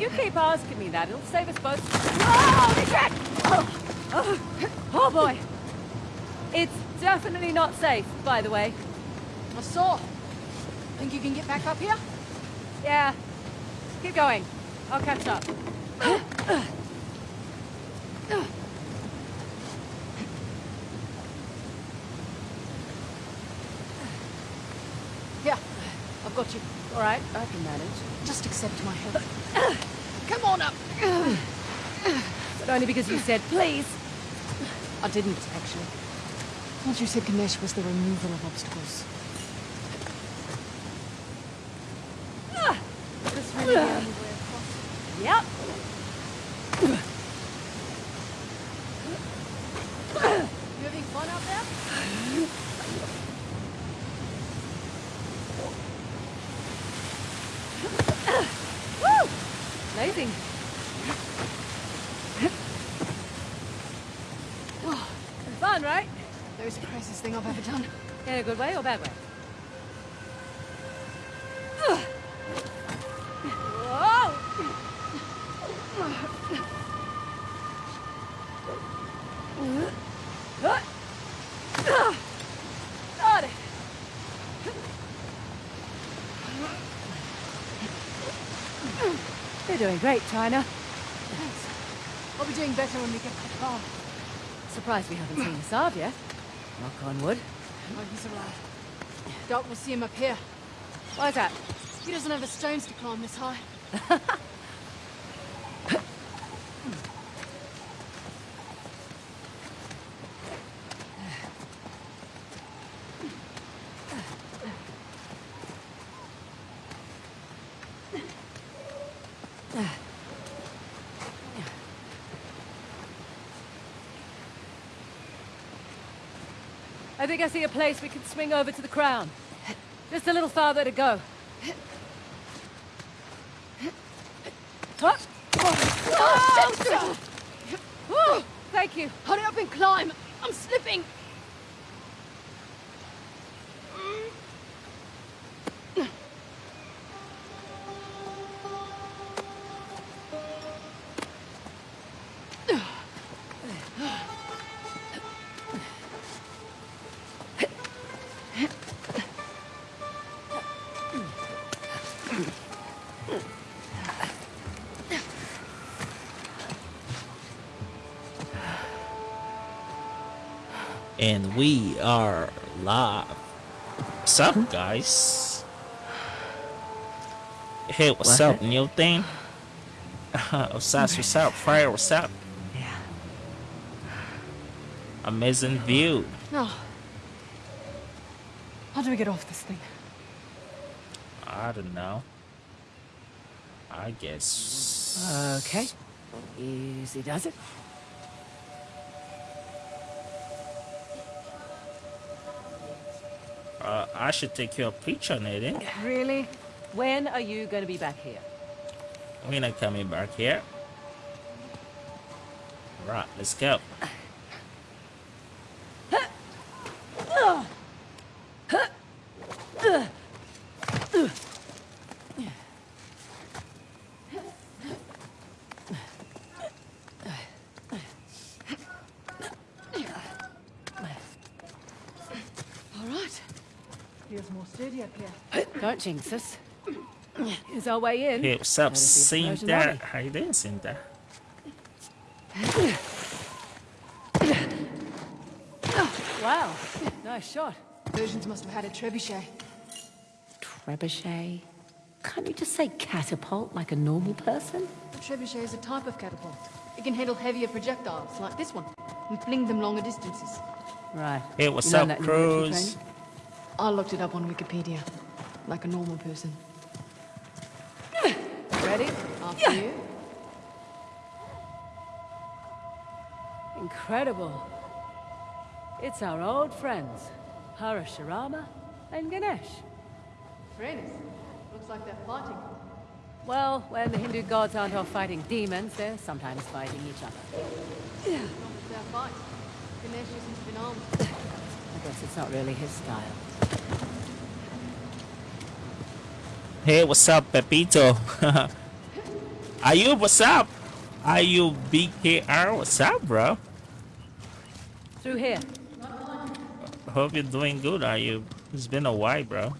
You keep asking me that. It'll save us both. Oh, shit! Oh, oh, oh boy. It's definitely not safe, by the way. I saw. Think you can get back up here? Yeah. Keep going. I'll catch up. Yeah, I've got you. All right, I can manage. Just accept my help. Come on up. But only because you said please. I didn't, actually. What you said Ganesh was the removal of obstacles. Ah, this really the only way across. Yep. You having fun out there? Woo! Amazing. Fun, right? That was the craziest thing I've ever done. In a good way or bad way? Whoa! Got it. You're doing great, China. Thanks. I'll be doing better when we get back home. Surprised we haven't seen the Saab yet. Knock on wood. Oh, he's arrived. Doc will see him up here. Why is that? He doesn't have the stones to climb this high. think I see a place we can swing over to the crown. Just a little farther to go. And we are live. What's up, hmm? guys? Hey, what's What? up, new thing? what's up, what's up, fire, what's up? Yeah. Amazing view. No. How do we get off this thing? I don't know. I guess. Okay. Easy does it. Uh, I should take your picture, Nadine. Really? When are you going to be back here? We're not coming back here. Right, let's go. All right. Feels more sturdy up here. Don't jinx us. Here's our way in. Hey, what's up, Courtesy of the Persian Cinda? Army. How you doing, Cinda? Wow. Nice shot. Persians must have had a trebuchet. Trebuchet? Can't you just say catapult like a normal person? A trebuchet is a type of catapult. It can handle heavier projectiles, like this one, and fling them longer distances. Right. Hey, what's You learn up, that in your military Cruz? I looked it up on Wikipedia, like a normal person. Ready? After you. Incredible. It's our old friends, Parashurama and Ganesh. Friends. Looks like they're fighting. Well, when the Hindu gods aren't off fighting demons, they're sometimes fighting each other. Not with their fight. Ganesh isn't been armed. I guess it's not really his style. Hey, what's up, Pepito? Ayub, what's up? Ayub BKR, what's up, bro? Through here. Hope you're doing good, Ayub. It's been a while, bro.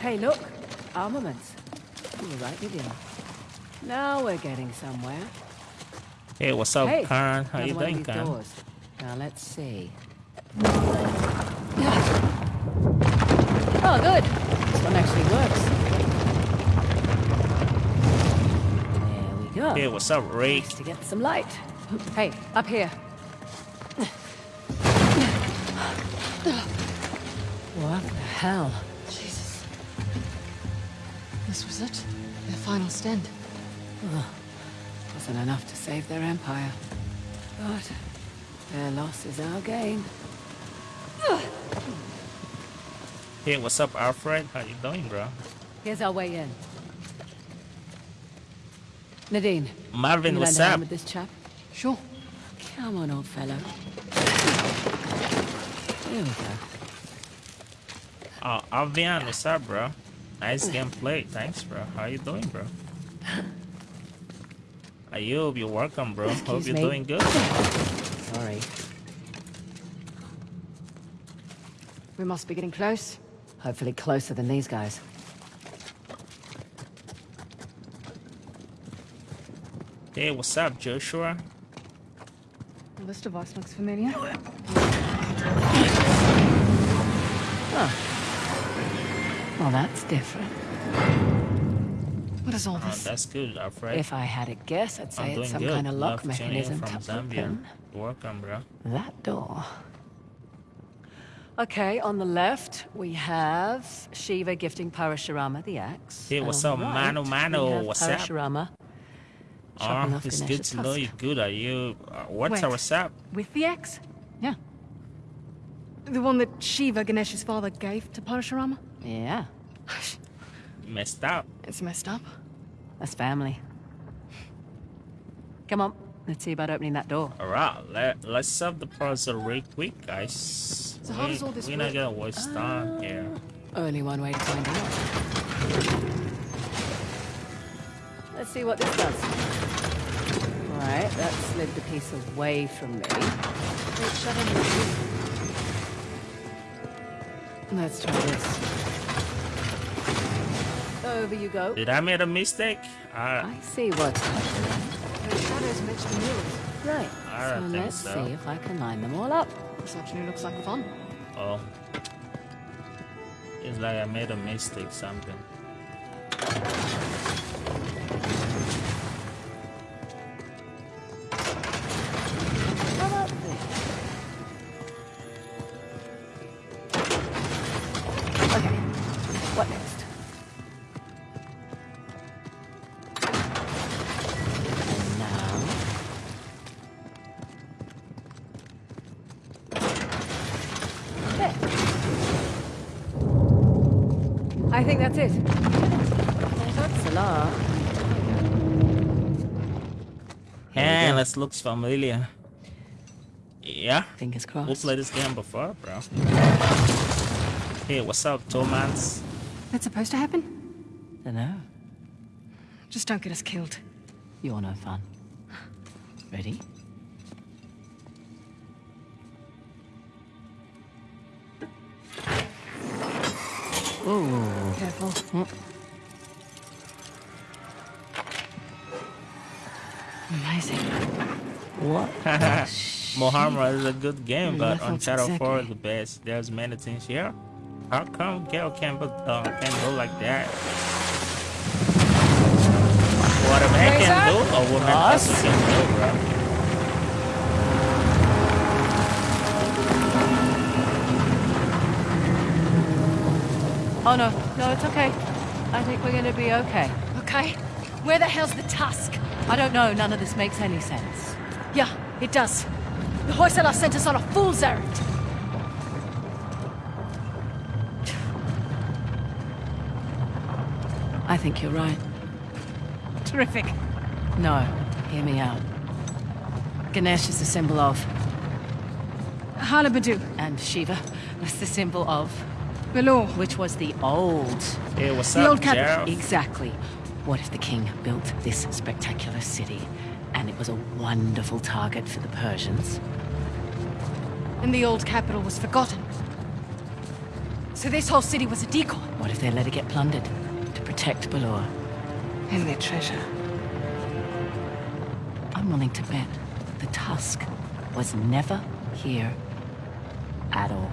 Hey, look. Armaments. You were right, you didn't. Now we're getting somewhere. Hey, what's up, hey, Karen? How you doing, Karen? doors. Now let's see. Oh, good. This one actually works. There we go. Hey, what's up, Ray? Nice to get some light. Hey, up here. What the hell? Jesus. This was it? Their final stand. Wasn't enough to save their empire. But their loss is our gain. Hey, what's up, Alfred? How you doing, bro? Here's our way in. Nadine, Marvin, what's up? with this chap? Sure. Come on, old fellow. Here we go. Oh, Alvian, what's up, bro? Nice gameplay. Thanks, bro. How you doing, bro? Ayub, you're welcome, bro. Hope you're me. doing good. Sorry. We must be getting close. Hopefully closer than these guys. Hey, what's up, Joshua? The list of us looks familiar. Well, that's different. What is all Oh, this? that's good, Alfred. If I had a guess, I'd say it's some good. kind of lock Love mechanism to Zambia. open welcome, bro. that door. Okay, on the left we have Shiva gifting Parashurama the axe. Hey, and what's on up, the right, Mano Mano? we have What's up? Parashurama chopping Oh, off it's good Ganesh's to know tusk. you good. Are you? Uh, what's Wait. our what's up? With the axe? Yeah, The one that Shiva, Ganesh's father, gave to Parashurama? yeah, Messed up. It's messed up. that's family. Come on, let's see about opening that door. Alright, let, let's solve the puzzle real quick, guys. So how we, does all this We're not work? gonna waste time here. Only one way to find out. Let's see what this does. Right, that slid the piece away from me. Wait, shut in. Let's try this. Over you go. Did I make a mistake? I, I see what's happening. The shadows match the murals. Right, I so don't let's so. see if I can line them all up. This afternoon looks like fun. oh. It's like I made a mistake, something. And let's look familiar. Yeah, Fingers we crossed. played this game before, bro. Hey, what's up, Tomans? That's supposed to happen? Dunno. Just don't get us killed. You're no fun. Ready? Ooh. Careful. Amazing. What? Mohammed is a good game, but on that's Uncharted 4 is the best. There's many things here. How come Gale can, but, uh, can go like that? What a man can do, a woman Ross? also can do, bro. Oh no, no, it's okay. I think we're gonna be okay. Okay. Where the hell's the tusk? I don't know, none of this makes any sense. Yeah, it does. The Hoysala sent us on a fool's errand. I think you're right. Terrific. No, hear me out. Ganesh is the symbol of, Halebidu. and Shiva is the symbol of. Belur. which was the old. Hey, what's The up, old capital. Exactly. What if the king built this spectacular city and it was a wonderful target for the Persians? And the old capital was forgotten. So this whole city was a decoy. What if they let it get plundered to protect Belur? And their treasure. I'm willing to bet the Tusk was never here at all.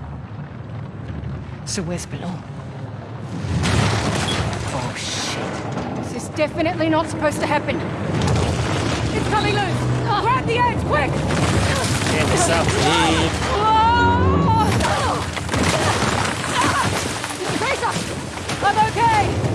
So where's Belur? Oh shit. This is definitely not supposed to happen. It's coming loose! Grab the edge, quick! Hey, what's up, dude? Tracer! I'm okay!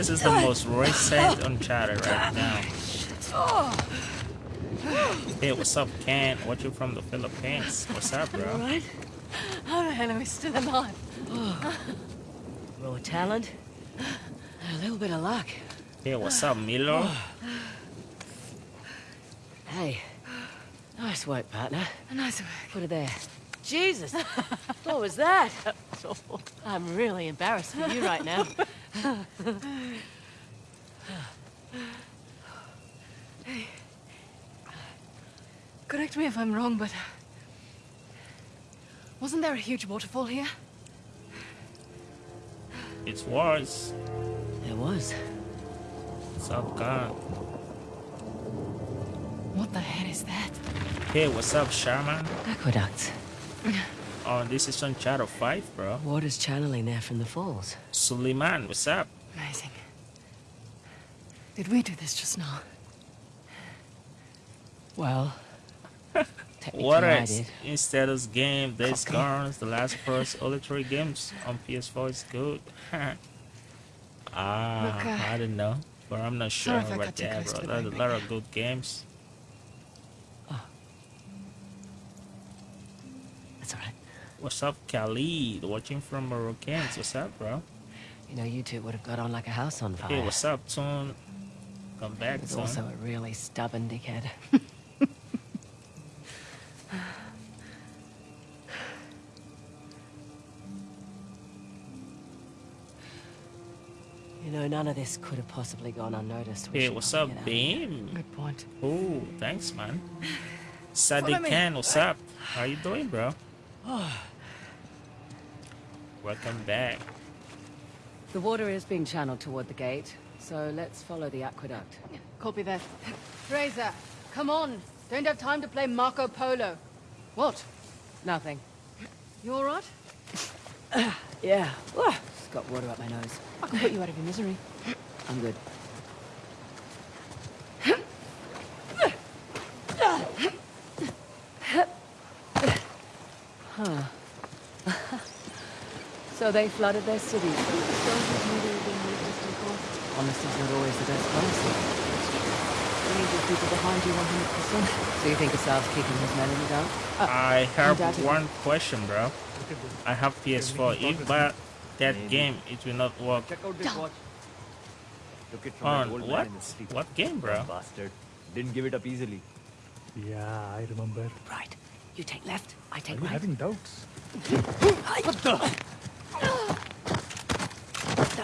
This is the most recent Uncharted right now. Hey, what's up, Ken? Watching from the Philippines. What's up, bro? Right? How the hell are we still alive? Raw talent. and A little bit of luck. Hey, what's up, Milo? Hey. Nice work, partner. A nice work. Put it there. Jesus! what was that? I'm really embarrassed for you right now. Correct me if I'm wrong, but... Wasn't there a huge waterfall here? It was. There was. What's up, God? What the hell is that? Hey, what's up, Shaman? Aqueducts. Oh, this is Uncharted 5, bro. Water's channeling there from the falls. Suleiman, what's up? Amazing. Did we do this just now? Well, technically What I else? Instead of game, Days Copy. Gone, The Last of Us, all the three games on PS4 is good. ah, Look, uh, I don't know. But I'm not sure sorry if I about that, bro. There's a lot of good games. That's all right. What's up, Khalid? Watching from Moroccans. What's up, bro? You know, you two would have got on like a house on fire. Hey, what's up, Tune? Come back, He's son. also a really stubborn dickhead. you know, none of this could have possibly gone unnoticed. We Hey, what's up, get out of here. Beam? Good point. Oh, thanks, man. Sadiq Follow me. Khan, what's up? How you doing, bro? Oh, Welcome back. The water is being channeled toward the gate, so let's follow the aqueduct. Copy that. Frazer, come on. Don't have time to play Marco Polo. What? Nothing. You all right? Yeah. Wah, Just got water up my nose. I can put you out of your misery. I'm good. So they flooded their cities. Honesty's not always the best policy. You need your people behind you 100%. So you think Asav's keeping his men in the uh, dark? I have undoubtedly. one question, bro. I have PS4. If but that game, it will not work Check out this watch. Took it from on old what? man in his sleep. What game, bro? Bastard. Didn't give it up easily. Yeah, I remember. Right. You take left, I Are take you right. having doubts? That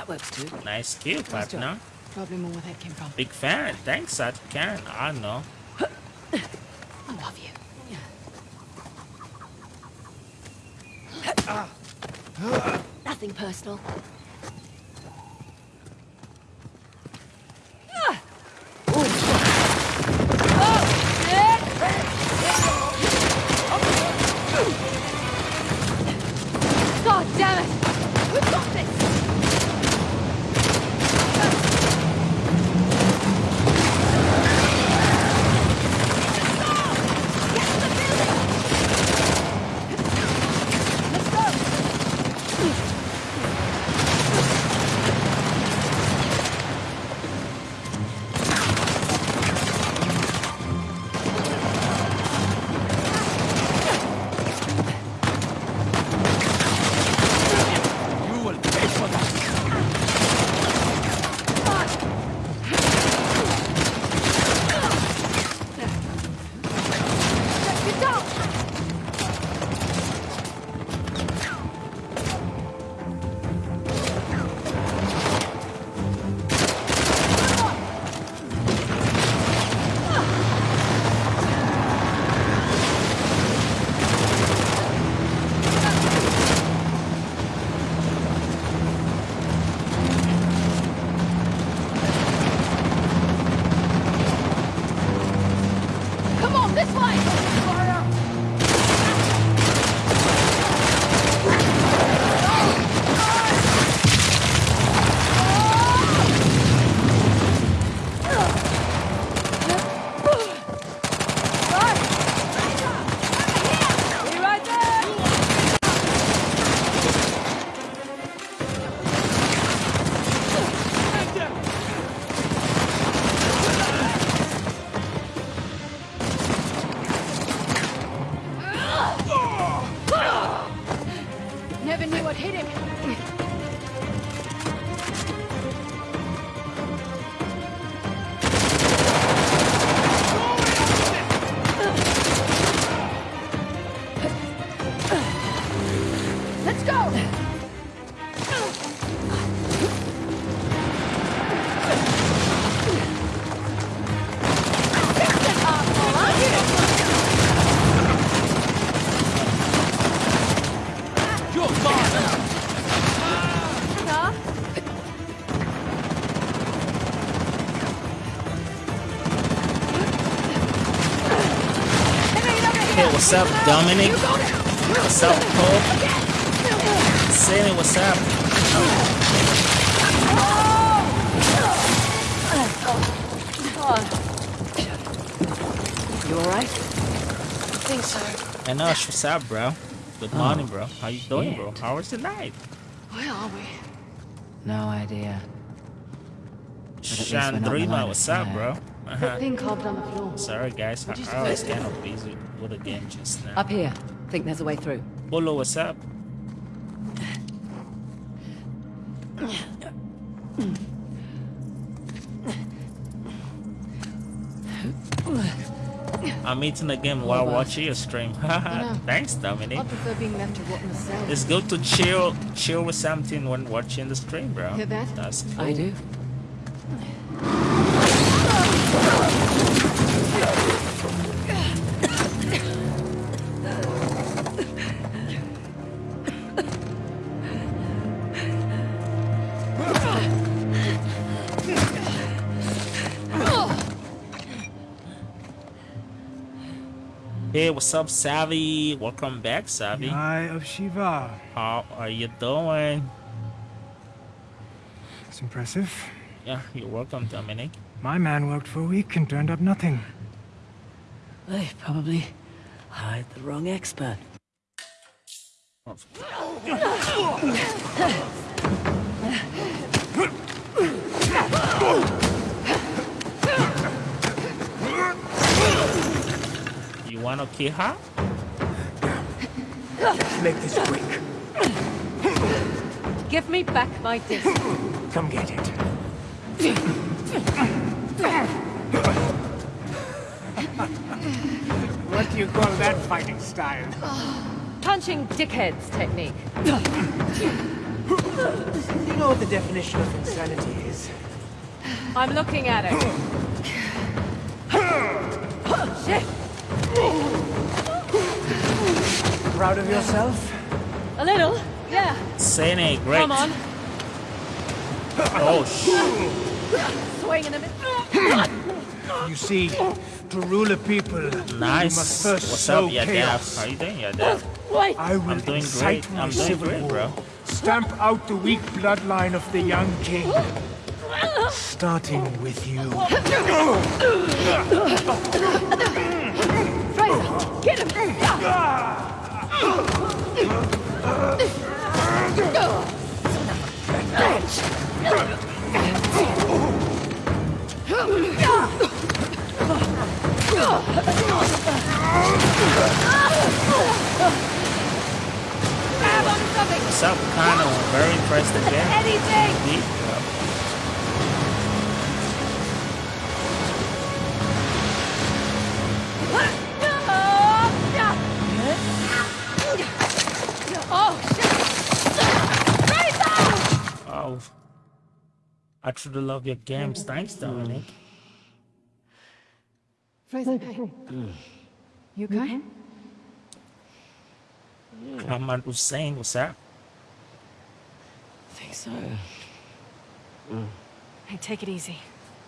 works too. Nice skill, job. partner. Probably more where that came from. Big fan. Thanks, Sadiq Khan. I know. I love you. Nothing personal. What's up, Dominic? What's up, Cole? Sandy, what's up? You alright? I think so. I know, what's up, bro? Good oh. morning, bro. How you doing, bro? How was the night? Where are we? No idea. least we're not in the line Chandrima, what's up, bro? fire. That thing carved on the floor. Sorry, guys. I, What I was kind of busy with the game just now. Up here. Think there's a way through. Bolo, what's up? I'm eating the game while oh, watching your stream. Thanks, Dominic. I prefer being left to a cell. It's good to chill, chill with something when watching the stream, bro. Hear that? That's cool. I do. What's up, Savvy? Welcome back, Savvy. Eye of Shiva. How are you doing? It's impressive. Yeah, you're welcome, Dominic. My man worked for a week and turned up nothing. They probably hired the wrong expert. wanna kill her? Let's make this quick. Give me back my disc. Come get it. what do you call that fighting style? Punching dickheads technique. You know what the definition of insanity is. I'm looking at it. Shit! Proud of yourself? A little, yeah. Sene, eh? great. Come on. Oh, sh- Swing in a minute. You see, To rule a people, you must first What's sow up, yeah, Dev? chaos. How you doing, yeah, Dev? Wait! I will I'm doing great. my I'm doing civil great, war. bro. Stamp out the weak bloodline of the young king. Starting with you. Frazer, get him! Grab onto something! What's up, Kano? Very interesting game. Anything! 12. I truly love your games. Thanks, Dominic. You okay? Mm-hmm. Ahmad Hussein, what's up? I think so. Hey, take it easy.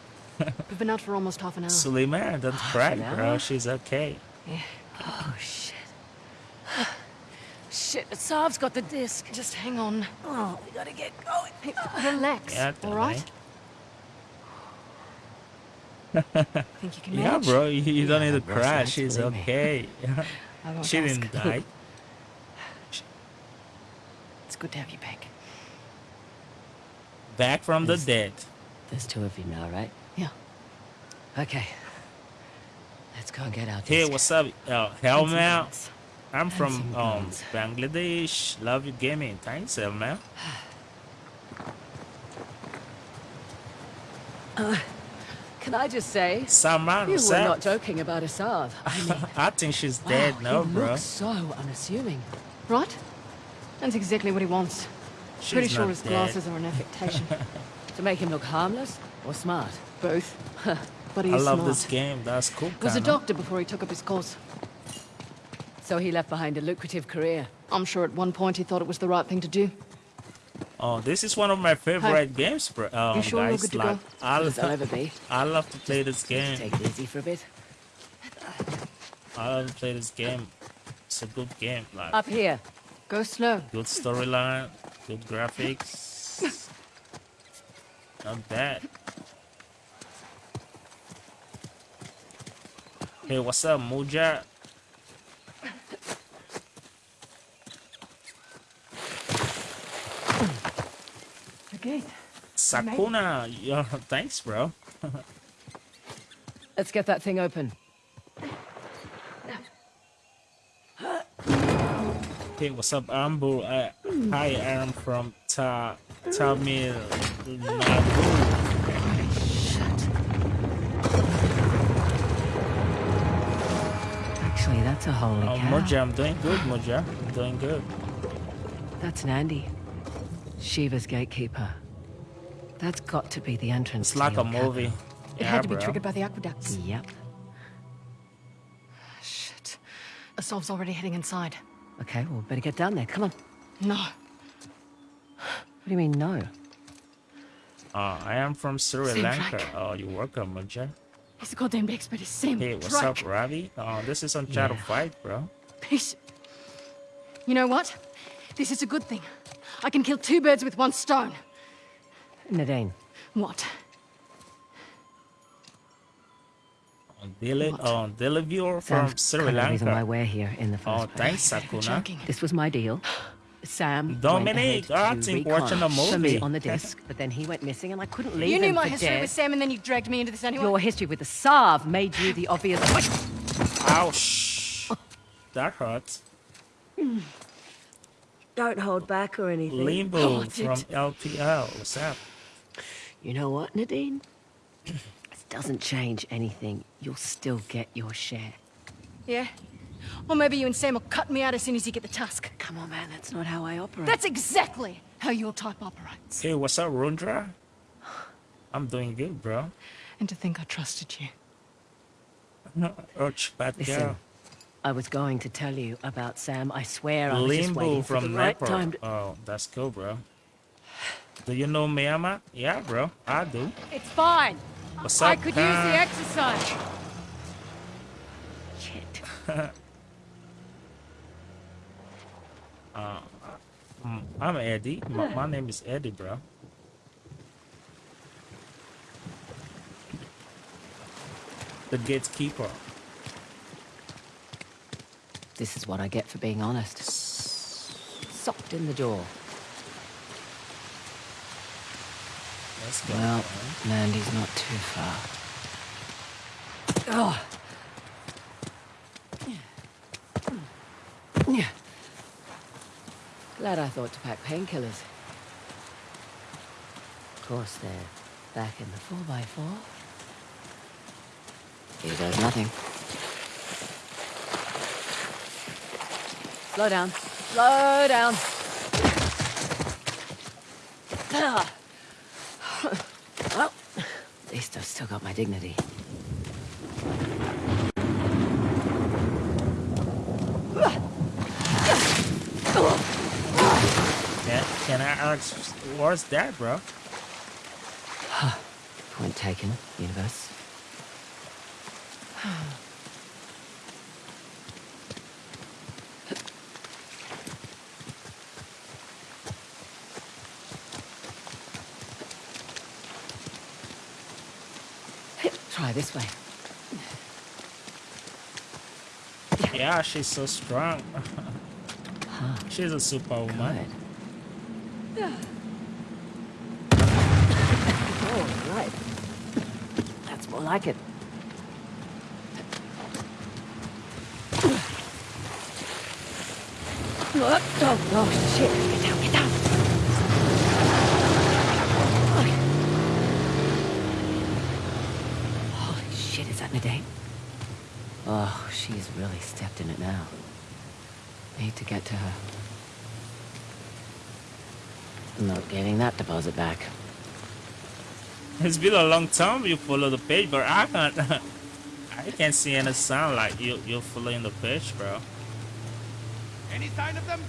We've been out for almost half an hour. Suleiman, don't cry, bro. She's okay. Yeah. Oh, shit. Shit, Asav's got the disc. Just hang on. Oh, we gotta get going. Hey, relax, Yeah, all right? Think you can Yeah, manage? bro, you, you don't Yeah, need to Ross, cry. thanks, She's me. okay. I won't she ask. didn't die. It's good to have you back. Back from the dead. There's two of you now, right? Yeah. Okay. Let's go and get out Hey, what's up? Uh, Helmel. Guns. I'm from um. Bangladesh. Love you gaming. Thanks, Helmel. Can I just say, Salman, you were not joking about Asav. I mean, I think she's dead wow, now, he bro. looks so unassuming. Right? That's exactly what he wants. She's Pretty sure his dead. glasses are an affectation. To make him look harmless or smart? Both. but he's I love smart. this game. That's cool. Was a doctor before he took up his course. So he left behind a lucrative career. I'm sure at one point he thought it was the right thing to do. Oh, this is one of my favorite games, bro. Um, You sure you're guys, good to like, go? I, As I'll ever be. I love to play this game. Take it easy for a bit. I love to play this game. It's a good game. Like, Up here. Go slow. good storyline, good graphics. Not bad. Hey, what's up, Muja? Gate. Sakuna, yeah, thanks, bro. Let's get that thing open. Hey, what's up, Ambu? Uh, hi, I'm from Ta Tamil Nadu. Actually, that's a holy Oh, cow. Moja, I'm doing good, Moja. I'm doing good. That's Nandi. Shiva's gatekeeper. That's got to be the entrance It's to like your a movie. It Yeah, had to be bro. triggered by the aqueducts. capital. Yep. Shit. Asav's already heading inside. Okay, well, better get down there. Come on. No. What do you mean, no? Uh, I am from Sri Same Lanka. track. Oh, you're welcome, Moja. He's a goddamn expert. He's Sam. Hey, what's Drake. up, Ravi? Oh, this is Uncharted Yeah. 5, bro. Piece. You know what? This is a good thing. I can kill two birds with one stone. Nadine, What? On Dili- What? from Sam's Sri kind of reason why we're here in the oh, first Oh, place. thanks, You're Sakuna. This was my deal. Sam Dominic, went ahead I to think recon watching a for me on the disc, but then he went missing, and I couldn't leave You knew my history dead. with Sam, and then you dragged me into this anyway. Your history with the Sav made you the obvious. Ouch. That hurts. Don't hold back or anything. Limbo from LPL. What's up? You know what, Nadine? This doesn't change anything. You'll still get your share. Yeah? Or maybe you and Sam will cut me out as soon as you get the tusk. Come on, man. That's not how I operate. That's exactly how your type operates. Hey, what's up, Rundra? I'm doing good, bro. And to think I trusted you. Urch, bad Listen, girl. I was going to tell you about Sam. I swear I was just Limbo waiting for the right Nepal. time to... Oh, that's cool, bro. Do you know Miyama? Yeah, bro. I do. It's fine. What's I up, could use the Khan? exercise. uh, mm, I'm Eddie. My, my name is Eddie, bro. The gatekeeper. This is what I get for being honest. Socked in the door. Let's. Well, man. Mandy's not too far. Oh. Yeah. Glad I thought to pack painkillers. Of course, they're back in the 4x4. He does nothing. Slow down. Slow down. Well, at least I've still got my dignity. Can, can I ask what's that, bro? Point taken, universe. Try this way. Yeah, she's so strong. she's a superwoman. Good. oh, right. That's more like it. Oh, oh, oh, shit. Get down, get down. Holy shit, is that Nadine? Oh, she's really stepped in it now. Need to get to her. I'm Not getting that deposit back. It's been a long time you follow the page, but I can't. I can't see any sign like you you're following the page, bro. Any sign of them?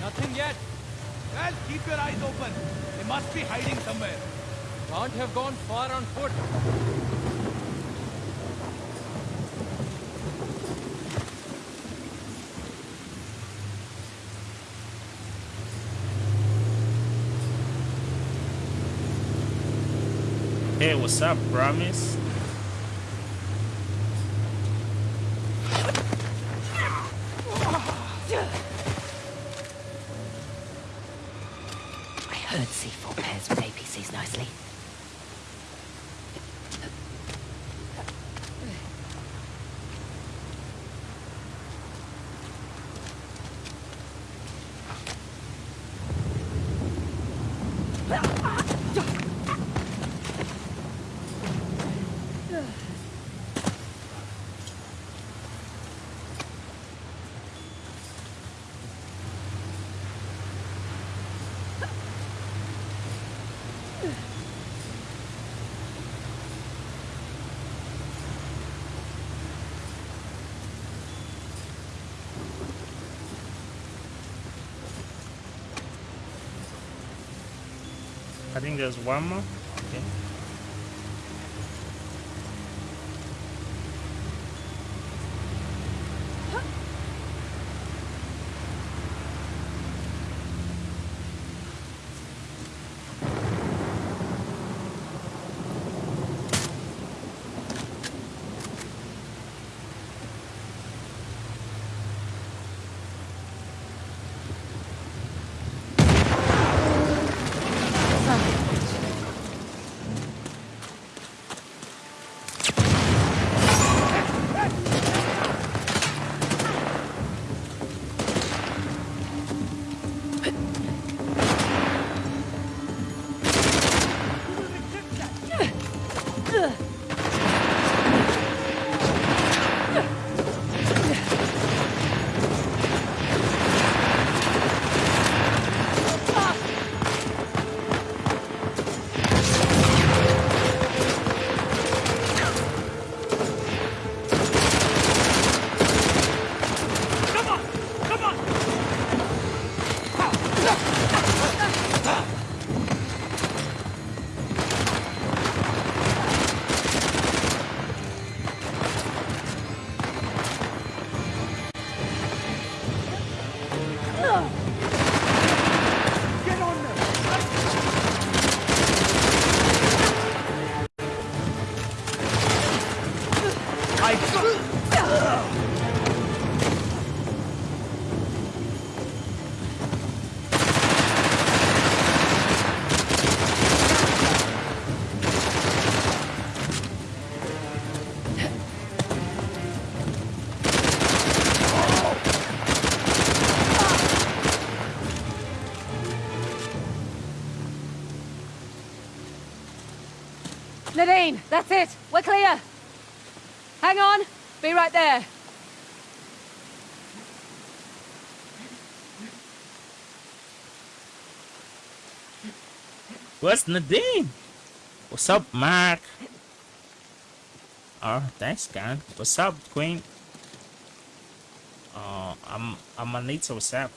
Nothing yet. Well, keep your eyes open. They must be hiding somewhere. Can't have gone far on foot. Hey, what's up, promise? There's one more. That's it. We're clear. Hang on. Be right there. Where's Nadine? What's up, Mark? Oh, thanks, Gan. What's up, Queen? Uh, I'm I'm Anita. What's up?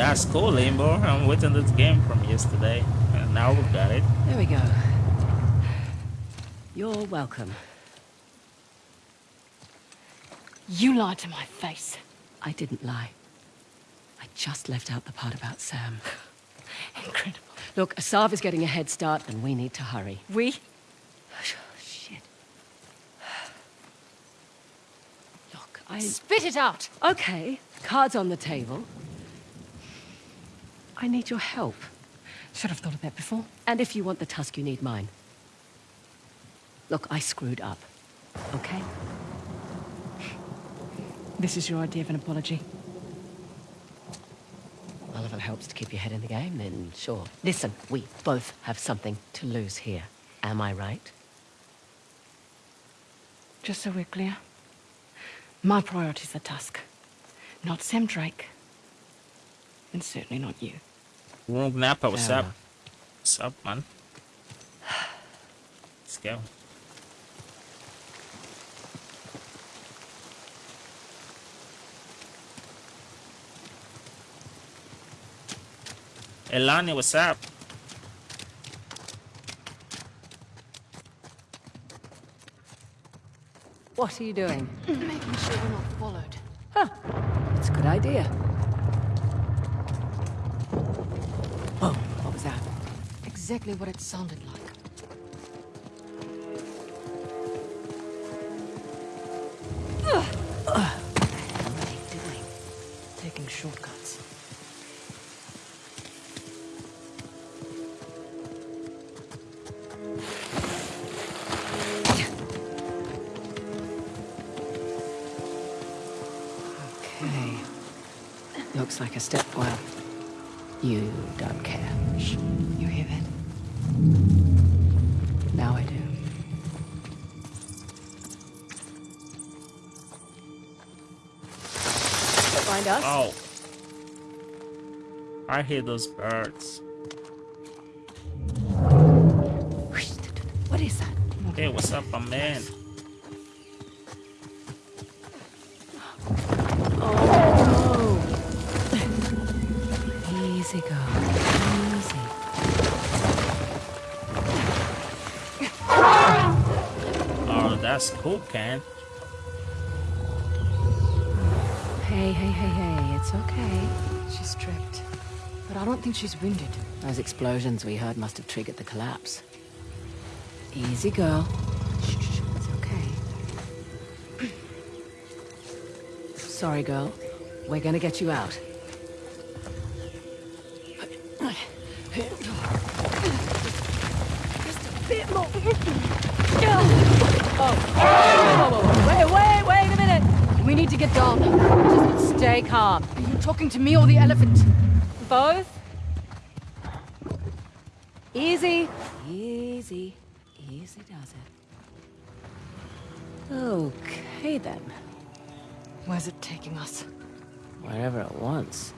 That's cool, Limbo. I'm waiting this game from yesterday, and now we've got it. There we go. You're welcome. You lied to my face. I didn't lie. I just left out the part about Sam. Incredible. Look, Asav is getting a head start, and we need to hurry. We? Oh, Shit. Look, I... Spit it out! Okay, cards on the table. I need your help. Should have thought of that before. And if you want the tusk, you need mine. Look, I screwed up. Okay? This is your idea of an apology. Well, if it helps to keep your head in the game, then sure. Listen, we both have something to lose here. Am I right? Just so we're clear. My priority's the Tusk. Not Sam Drake. And certainly not you. Wrong Napa, what's Fair up? What's up, man? Let's go. Elani, what's up? What are you doing? Making sure we're not followed. Huh, it's a good idea. Oh, what was that? Exactly what it sounded like. What are you doing? Taking shortcuts. Okay. Looks like a step well. You don't care. Shh. You hear that? Now I do. Find us? Oh. I hear those birds. What is that? Hey, what's up, my man? That's cool, Ken. Hey, hey, hey, hey. It's okay. She's tripped. But I don't think she's wounded. Those explosions we heard must have triggered the collapse. Easy, girl. Shh, shh, shh. It's okay. Sorry, girl. We're gonna get you out. Talking to me or the elephant? Both. Easy. Easy. Easy does it. Okay, then. Where's it taking us? Wherever it wants.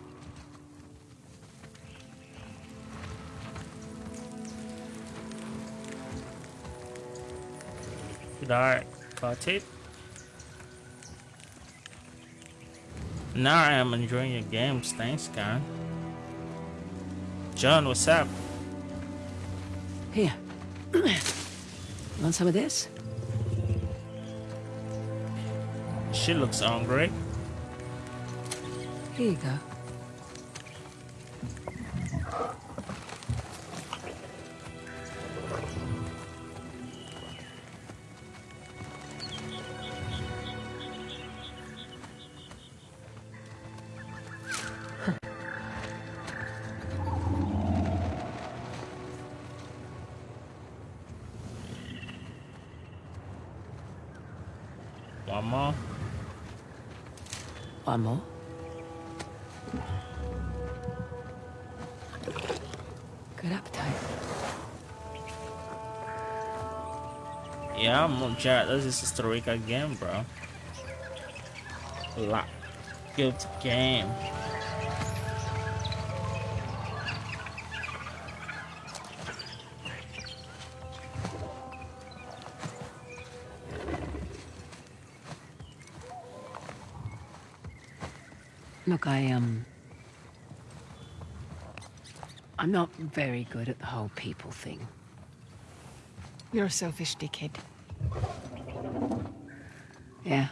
Did I cut it? Now I am enjoying your games. Thanks, Ken. John, what's up? Here. Want some of this? She looks hungry. Here you go. One more. Good appetite. Yeah, I'm Jared. This is Costa Rica again, bro. Lock. Good game. Look, I, um... I'm not very good at the whole people thing. You're a selfish dickhead. Yeah.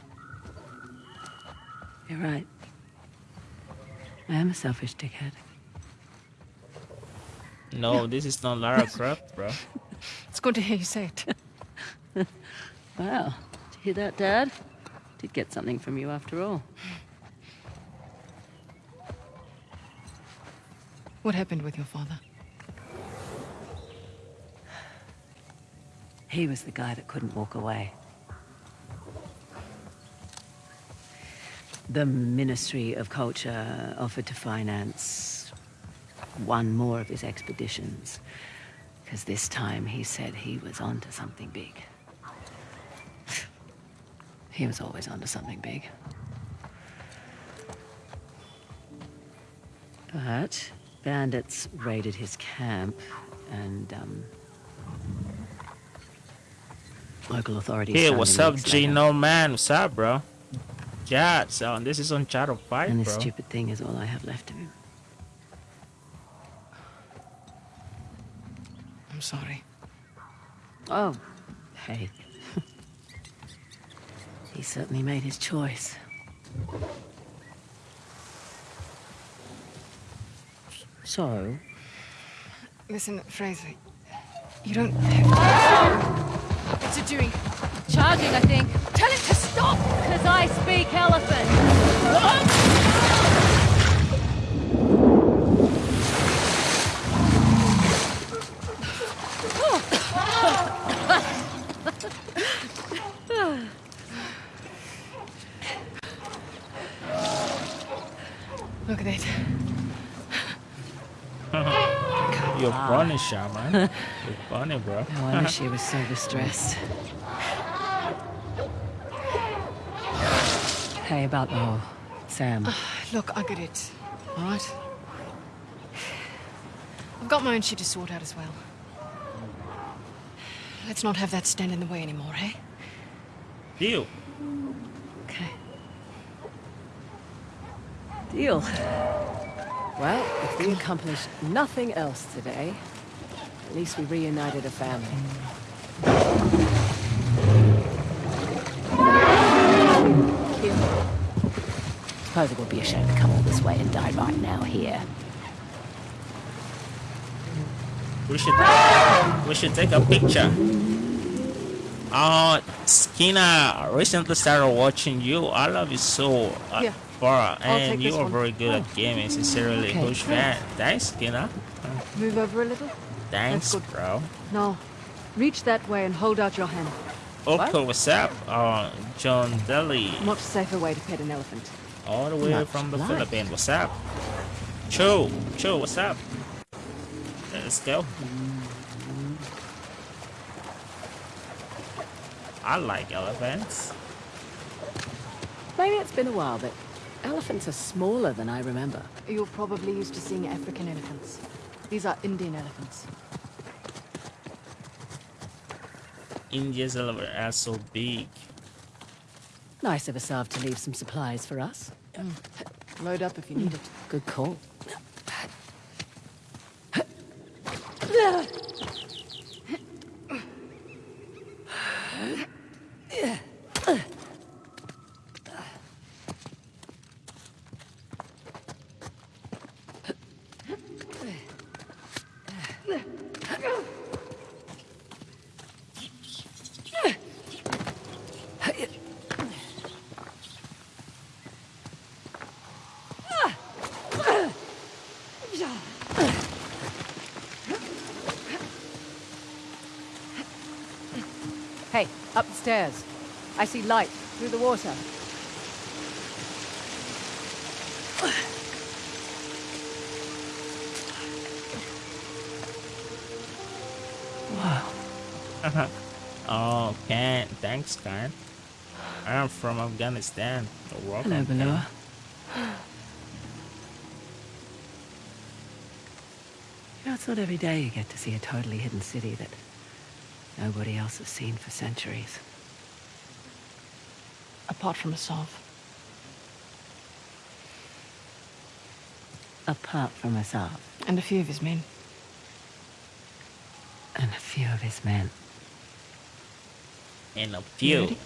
You're right. I am a selfish dickhead. No, this is not Lara Croft, bro. It's good to hear you say it. wow. did you hear that, Dad? Did get something from you after all. What happened with your father? He was the guy that couldn't walk away. The Ministry of Culture offered to finance one more of his expeditions. Because this time he said he was onto something big. He was always onto something big. But bandits raided his camp and, um, local authorities. Hey, what's up, weeks later. Gino man? What's up, bro? Yeah, so this is on Shadow 5, And this bro. stupid thing is all I have left of him. I'm sorry. Oh, hey. he certainly made his choice. So, Listen, Frazer. You don't have What's it doing? Charging, I think. Tell it to stop! Because I speak elephant. Look at that. You're funny, Shaman. You're funny, bro. no wonder she was so distressed. Hey, about the whole Sam. Look, I get it. All right? I've got my own shit to sort out as well. Let's not have that stand in the way anymore, eh? Deal. Okay. Deal. Well, if we accomplished nothing else today, at least we reunited a family. Suppose it would be a shame to come all this way and die right now here. We should we should take a picture. Uh Skinner I recently started watching you. I love you so uh, Yeah. Far and you are one. very good at gaming. Sincerely, Okay. huge fan. Thanks, Skinner. Move over a little. Thanks, good. bro. No, reach that way and hold out your hand. Okay, what's up? Uh, John Daly, Much safer way to pet an elephant. all the way Much from the like. Philippines. What's up? Cho, Cho, what's up? Let's go. I like elephants. Maybe it's been a while, but elephants are smaller than I remember. You're probably used to seeing African elephants. These are Indian elephants. India's elephants are so big. Nice of Asav to leave some supplies for us. Mm. Load up if you need mm. it. Good call. upstairs. I see light through the water. Wow. oh, Kat. Thanks, Khan. I'm from Afghanistan. You're welcome, Hello, Benoa. You know, it's not every day you get to see a totally hidden city that nobody else has seen for centuries. Apart from Asav. Apart from Asav And a few of his men. and a few of his men. In a few. ready?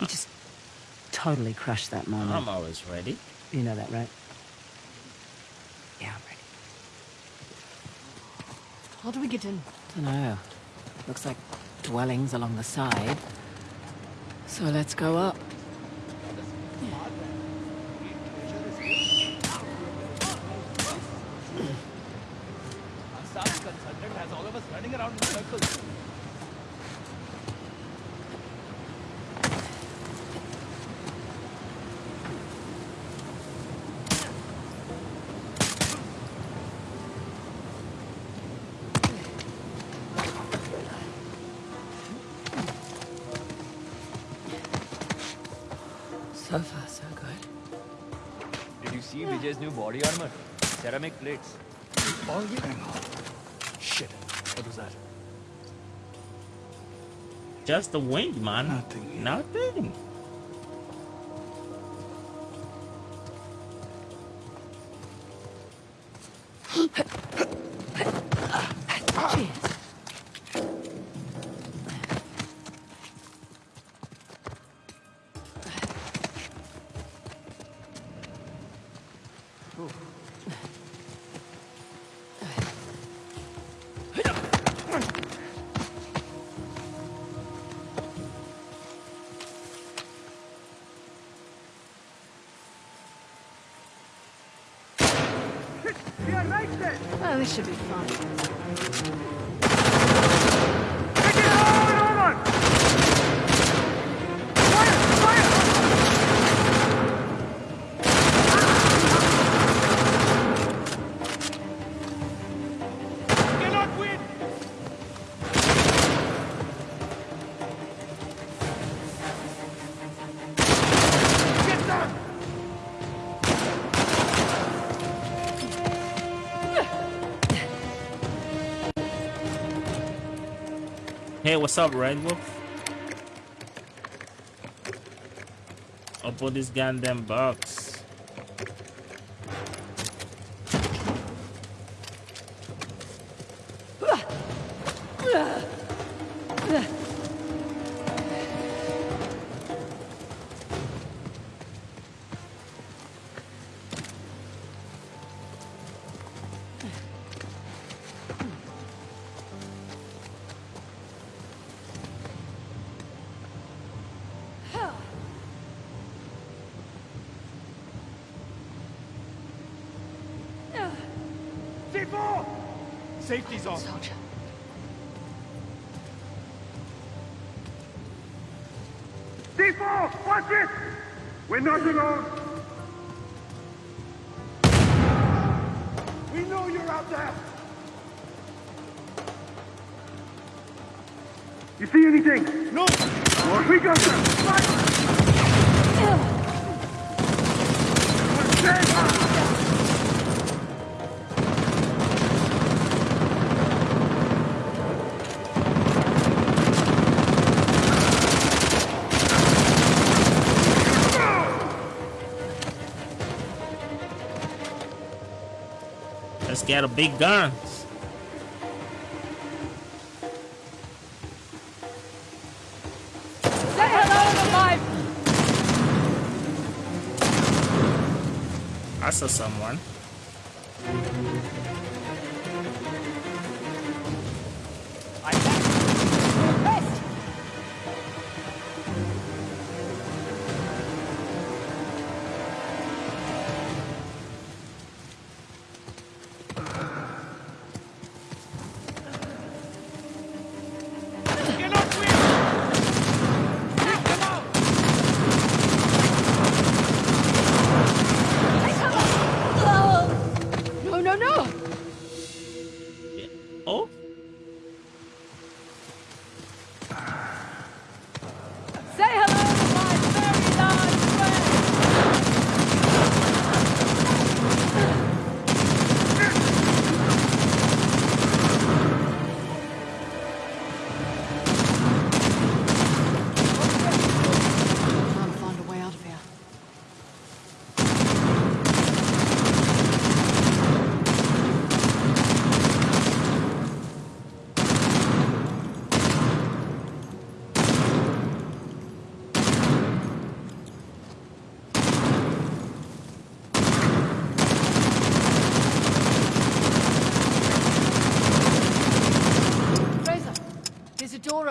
You just totally crushed that moment. I'm always ready. You know that, right? Yeah, I'm ready. How do we get in? I Dunno. Looks like dwellings along the side. So let's go up. Vijay's new body armor? Ceramic plates. All yeah. Hang on. Shit. What was that? Just the wing, man. Nothing. Nothing. Hey, what's up, Red Wolf? Open this goddamn box. Get a big guns. Say hello to. I saw someone.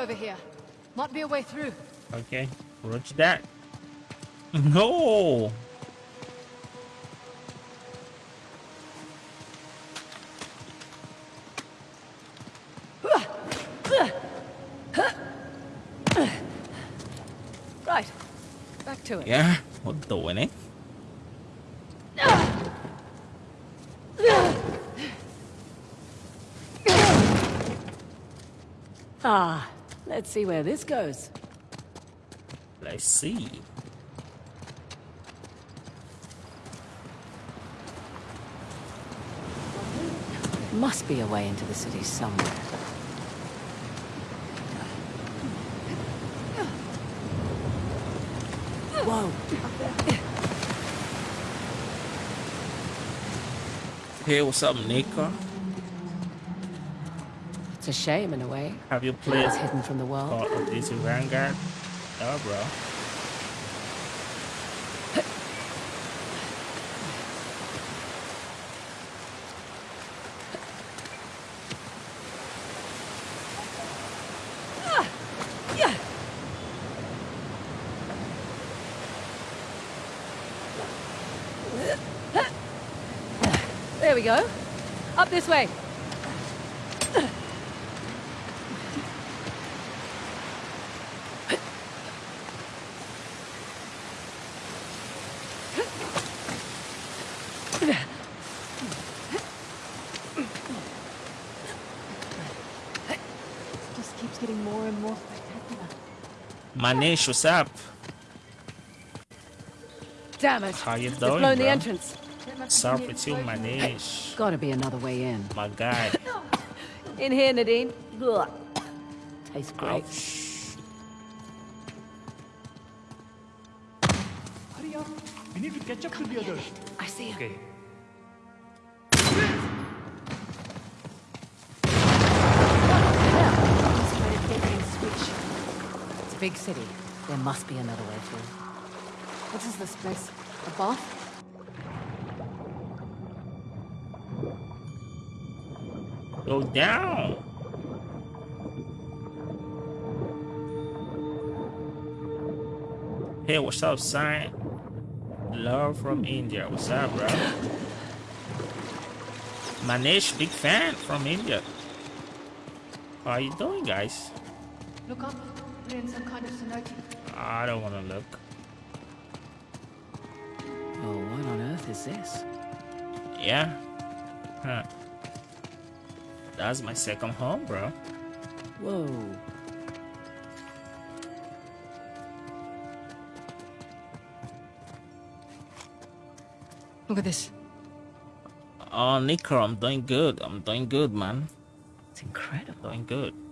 Over here. Might be a way through. Okay, roger that. No! Right. Back to it. Yeah, what the winning? Ah, let's see where this goes. Let's see. Must be a way into the city somewhere. Whoa. Hey, what's up, Nico? It's a shame in a way. Have you played It's hidden from the world. Call of Duty Vanguard? Oh, bro. There we go. Up this way. Just keeps getting more and more spectacular. Manish, what's up? Damn it. How you It's doing, blown the bro? entrance. Sup with you, Manish? Gotta be another way in. My guy. In here, Nadine. Ugh. Tastes great. Ouch. City. There must be another way through. What is this place? A bath? Go down. Hey, what's up, sign? Love from hmm. India. What's up, bro? Manish, big fan from India. How are you doing, guys? Look up. We're some kind of cenote. I don't want to look. Oh, what on earth is this? Yeah. Huh. That's my second home, bro. Whoa. Look at this. Oh, Nico, I'm doing good. I'm doing good, man. It's incredible. Doing good.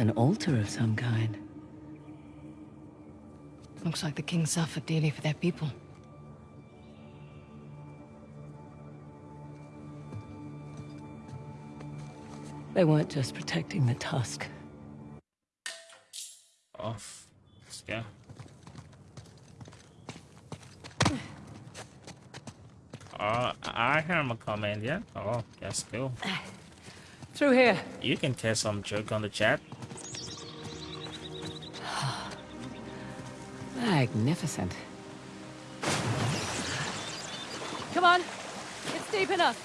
It's an altar of some kind. Looks like the king suffered dearly for their people. They weren't just protecting the tusk. Off. Let's go. Oh, I hear him comment, yeah? Oh, yes, cool. Through here. You can test some joke on the chat. Magnificent. Come on. It's deep enough.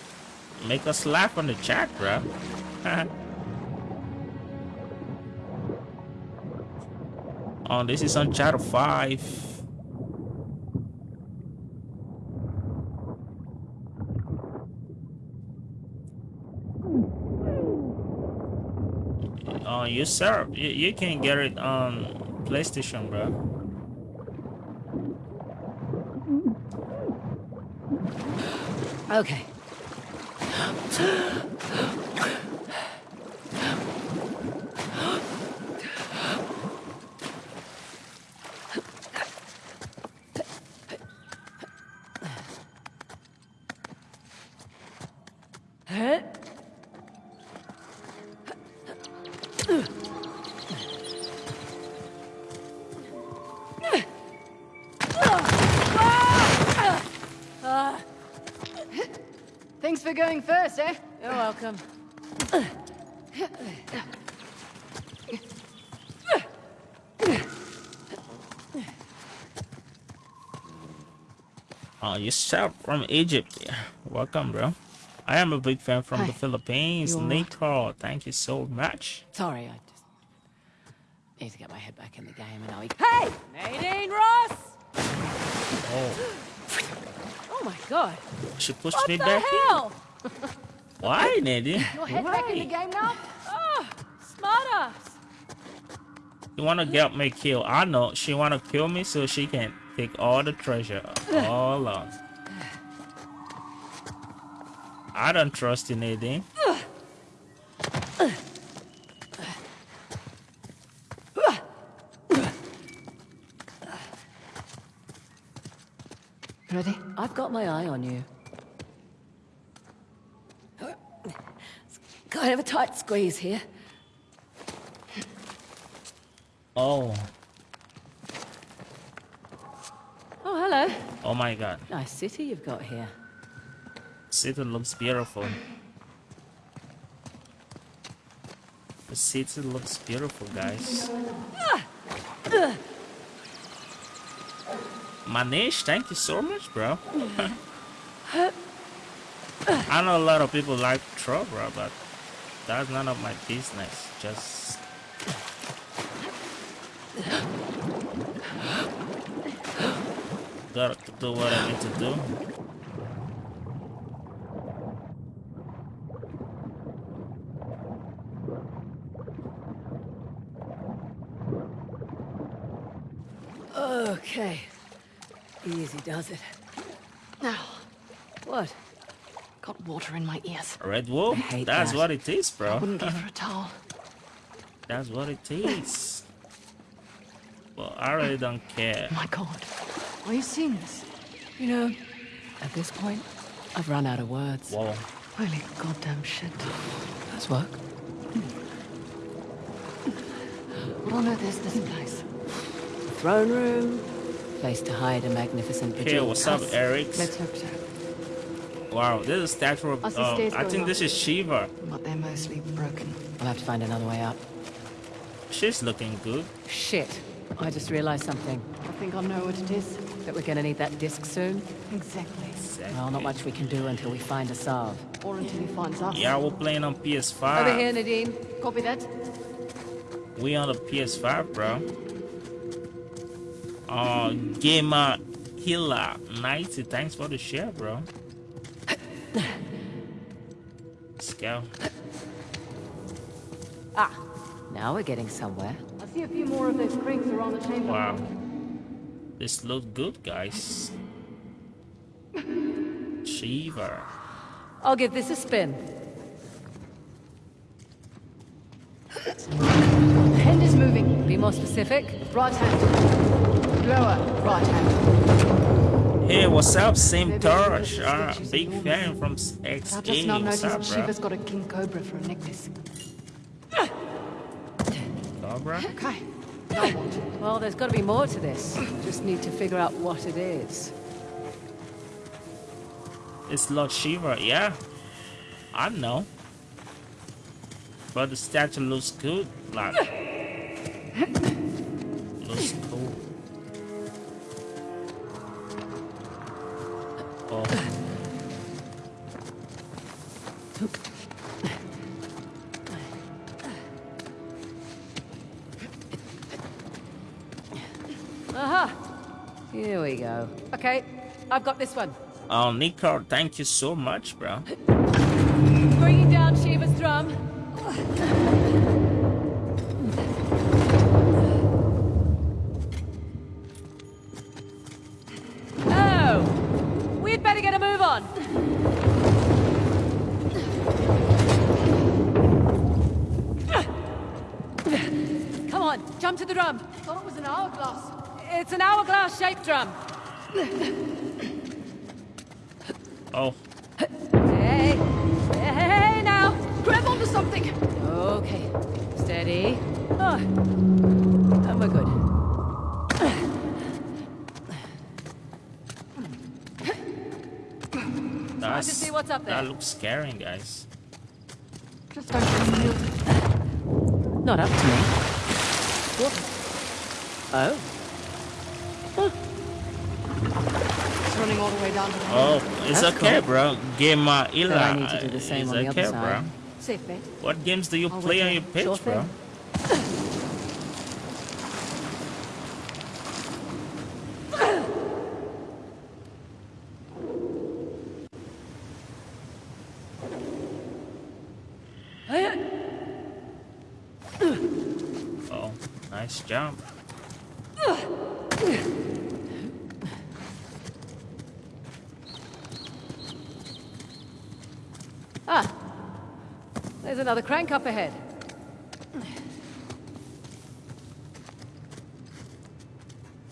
Make us laugh on the chat, bro. oh, this is on channel 5. Oh, you sir, you, you can get it on PlayStation, bro. Okay. You shout from Egypt. Yeah. Welcome, bro. I am a big fan from Hi. the Philippines. You all right? Nico, thank you so much. Sorry, I just need to get my head back in the game and I'll... Hey! Nadine Ross! Oh, Oh my god. she pushed What me the back hell? in. Why, Nadine? Your head back in the game now? Oh, smart ass. You wanna get me killed? I know she wanna kill me so she can take all the treasure. All on. I don't trust you, Nadine. Ready? I've got my eye on you. It's kind of a tight squeeze here. Oh, hello. oh Oh my God. Nice city you've got here. City looks beautiful. The city looks beautiful, guys. Manish, thank you so much, bro. I know a lot of people like troll, bro, but that's none of my business. Just gotta do what I need to do. Okay. Easy does it. Now, What? got water in my ears. Red wool? That's that. what it is, bro. Wouldn't give her a towel. That's what it is. well, I really don't care. My God. Are you seeing this? You know, at this point, I've run out of words. Whoa. Holy goddamn shit. Does work? What on earth is this place? The Throne room. Place to hide a magnificent Hey, vigil what's up. Eric? Let's hope so. Wow, this is statue of. I Um, I think up. this is Shiva. But they're mostly broken. I'll have to find another way up. She's looking good. Shit. I just realized something. I think I know what it is. That we're gonna need that disc soon. Exactly. Well, not much we can do until we find Asav. Or until he finds us. Yeah, we're playing on PS5. Over here, Nadine. Copy that. We on the PS5, bro. Uh, Gamer Killer 90. Thanks for the share, bro. Let's go. Ah, now we're getting somewhere. I see a few more of those cranks around the chamber. Wow. This looks good, guys. Shiva. I'll give this a spin. Hand is moving. Be more specific. Right hand. Lower. Right hand. Hey, what's up, Sim Torch? Ah, big fan from I just now noticed? Shiva's got a king cobra for a necklace. Cobra? Okay. Well, there's got to be more to this. Just need to figure out what it is. It's Lord Shiva, yeah. I know. But the statue looks good, like. we go. Okay, I've got this one. Oh, Nico, thank you so much, bro. Bringing down Shiva's drum. Oh! We'd better get a move on. Come on, jump to the drum. I Thought it was an hourglass. It's an hourglass shaped drum. Oh, Hey, hey, now. Grab onto something. Okay, steady. Oh, oh and we're good. that's. see what's up there. That looks scary, guys. Just don't. Not up to me. What? Oh, running all the way down to the Oh, it's That's okay, cool. bro. Game uh, Ila. But I need to do the same it's on the okay, other side. bro. Safe bet. What games do you Oh, play on your page, Sure bro? thing. Oh, nice jump. Ah, there's another crank up ahead.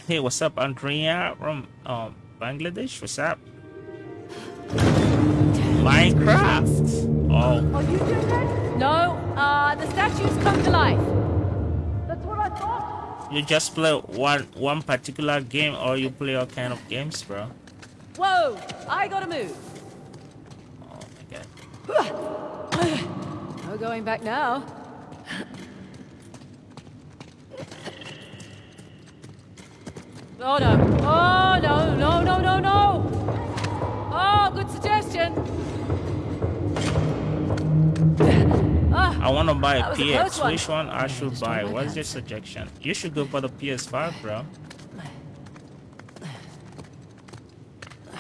Hey, what's up, Andrea from um, Bangladesh? What's up? Minecraft. Oh, Oh, you that? No, uh, the statues come to life. That's what I thought. you just play one one particular game, or you play all kind of games, bro? Whoa, I gotta move. Oh my god. No going back now. Oh no. Oh no, no, no, no, no. Oh, good suggestion. Ah, I want to buy That a PX. one. Which one I should buy? What's your suggestion? You should go for the PS5, bro.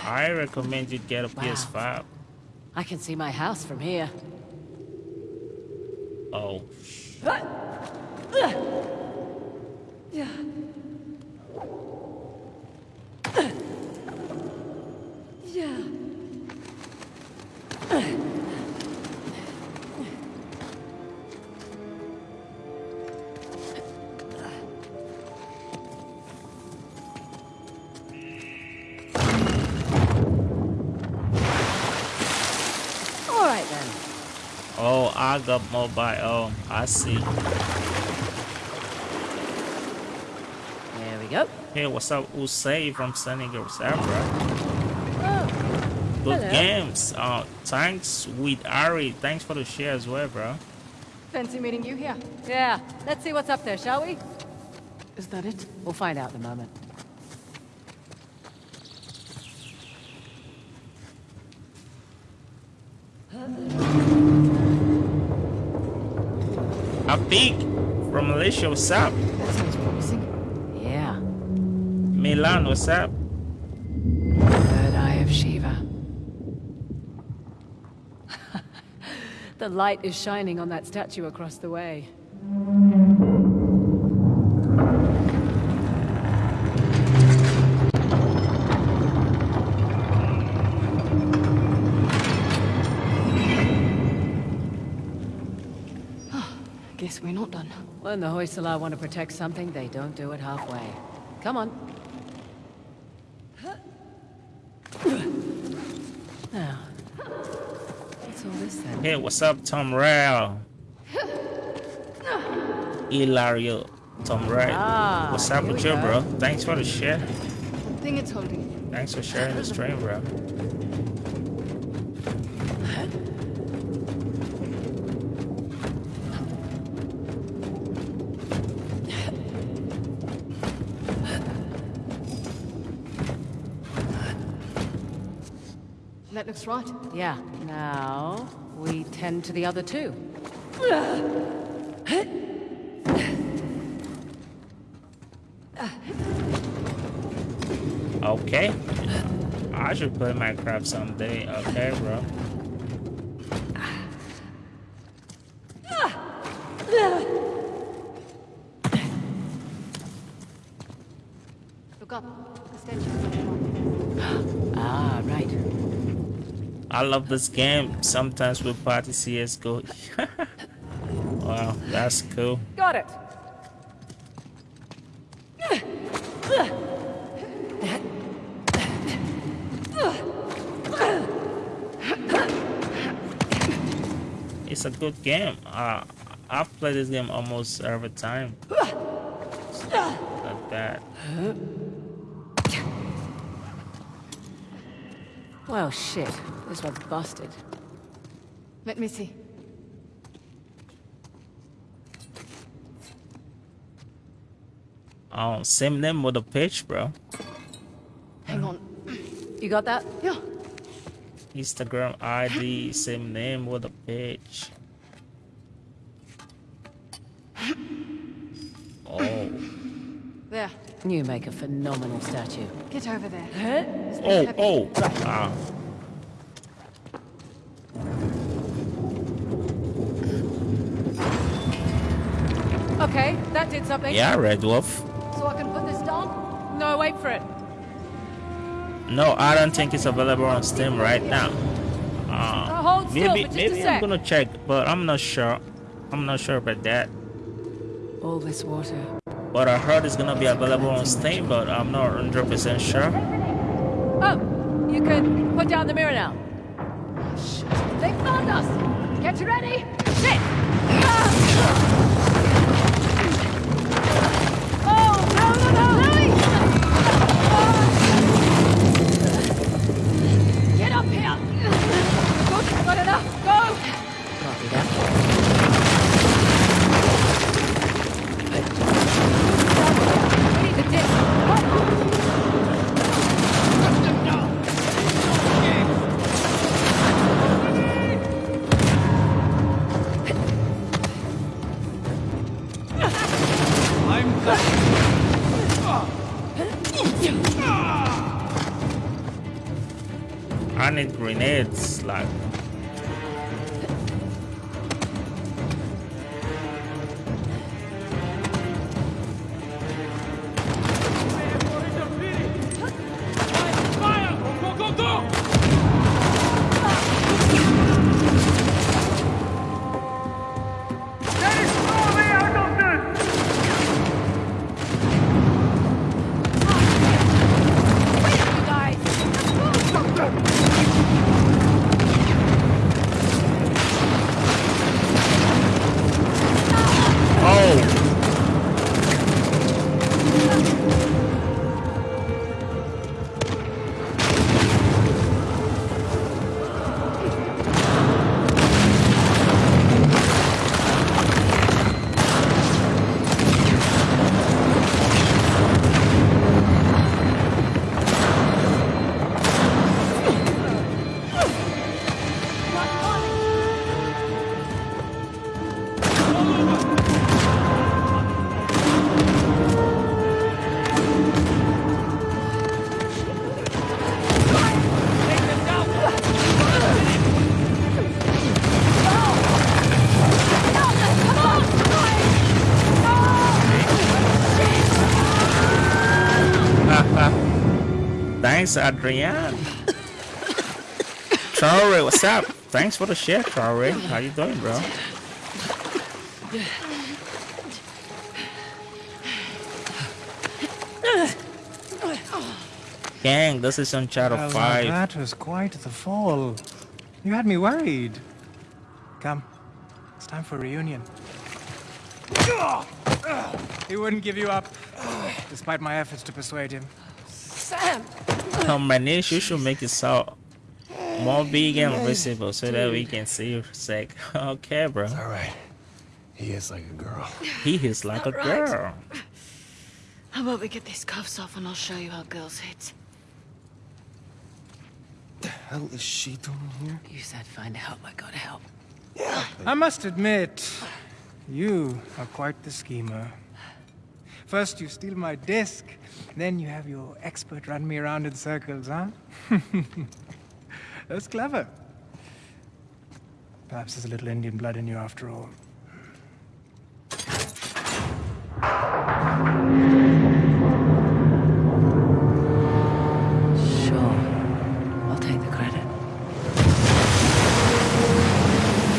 I recommend you get a PS5. I can see my house from here. Oh, All I got mobile. Oh, I see. There we go. Hey, what's up, Usay from Senegal, what's up, bro? Oh, Good Hello. games. Uh, thanks with Ari. Thanks for the share as well, bro. fancy meeting you here. Yeah, let's see what's up there, shall we? Is that it? We'll find out in a moment. A pig from Malaysia, what's up? That sounds promising. Yeah, Milan, what's up? third eye of Shiva. the light is shining on that statue across the way. Guess done. When the Hoysala want to protect something, they don't do it halfway. Come on. Now, what's all this then? Hey, what's up, Tom Rail? Hilario, Tom Rail. Ah, what's up with you, bro? Thanks for the share. Thing it's holding. Thanks for sharing the stream, bro. That right. Yeah. Now, we tend to the other two. Okay. I should play Minecraft someday. Okay, bro. Look up. The statue. Ah, right. I love this game. Sometimes we party CSGO. wow, that's cool. Got it. It's a good game. Uh, I've played this game almost every time. Like that. Well, shit. This one's busted. Let me see. Oh, same name with the page, bro. Hang on. You got that? Yeah. Instagram ID, same name with the page. Oh. There. You make a phenomenal statue. Get over there. Oh, oh. Ah. Okay, that did something. Yeah, Red Wolf. So I can put this down? No, wait for it. No, I don't think it's available on Steam right now. Uh, Uh, hold still maybe for just a maybe I'm gonna check, but I'm not sure. I'm not sure about that. All this water. But I heard it's gonna be available on Steam, but I'm not 100% sure. Oh, you can put down the mirror now. They found us! Get ready! Shit! Ah! Grenades, Thanks, Adrian. Traore, what's up? Thanks for the share, Traore. How you doing, bro? Gang, this is Uncharted oh, Well, 5. that was quite the fall. You had me worried. Come, it's time for a reunion. He wouldn't give you up, despite my efforts to persuade him. Sam! Come, Manish, you should make it so more big and visible so that we can see your sec. Okay, bro. All right. He is like a girl. He is like a right. girl. How about we get these cuffs off and I'll show you how girls hit? The hell is she doing here? You said find help, I gotta help. Yeah. I must admit, you are quite the schemer. First you steal my disc, then you have your expert run me around in circles, huh? That's clever. Perhaps there's a little Indian blood in you after all. Sure. I'll take the credit.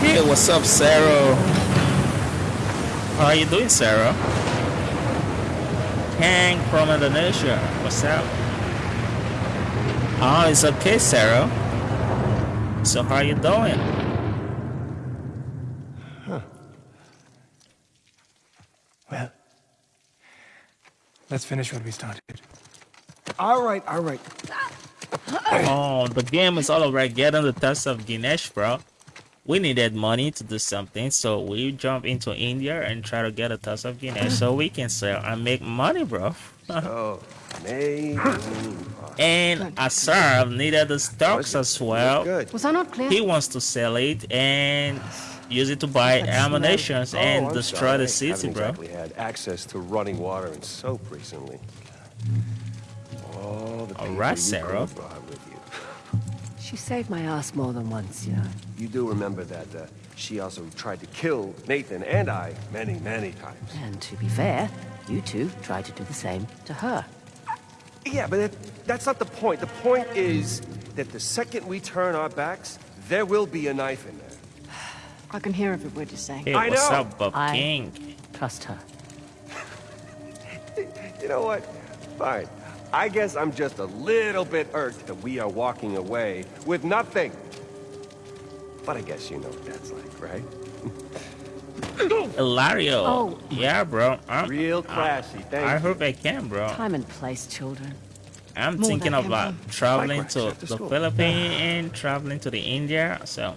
Hey, what's up, Sarah? How are you doing, Sarah? Hank from Indonesia. What's up? Oh, it's okay, Sarah. So how you doing? Huh. Well, let's finish what we started. All right, all right. Oh, the game is all about getting the test of Ganesh, bro. We needed money to do something, so we jump into India and try to get a test of Ganesh so we can sell and make money, bro. Oh, amazing. And Asar needed the stocks as well. Was I not clear? He wants to sell it and use it to buy ammunition oh, and Oh, I'm destroy sorry. the city, bro. exactly had access to running water and soap recently. All the All people right, you Sarah. She saved my ass more than once, you know. You do remember that uh, she also tried to kill Nathan and I many, many times. And to be fair, you two tried to do the same to her. Yeah, but it, that's not the point. The point is that the second we turn our backs, there will be a knife in there. I can hear every word you're saying. Hey, I what's know. up, Bob I- King? Trust her. You know what? Fine. I guess I'm just a little bit irked that we are walking away with nothing. But I guess you know what that's like, right? Hilario. Oh. Yeah, bro. I, Real uh, classy, thank I you. hope I can, bro. Time and place, children. I'm More thinking than about him, traveling Likewise, to the school. Philippines and traveling to the India. So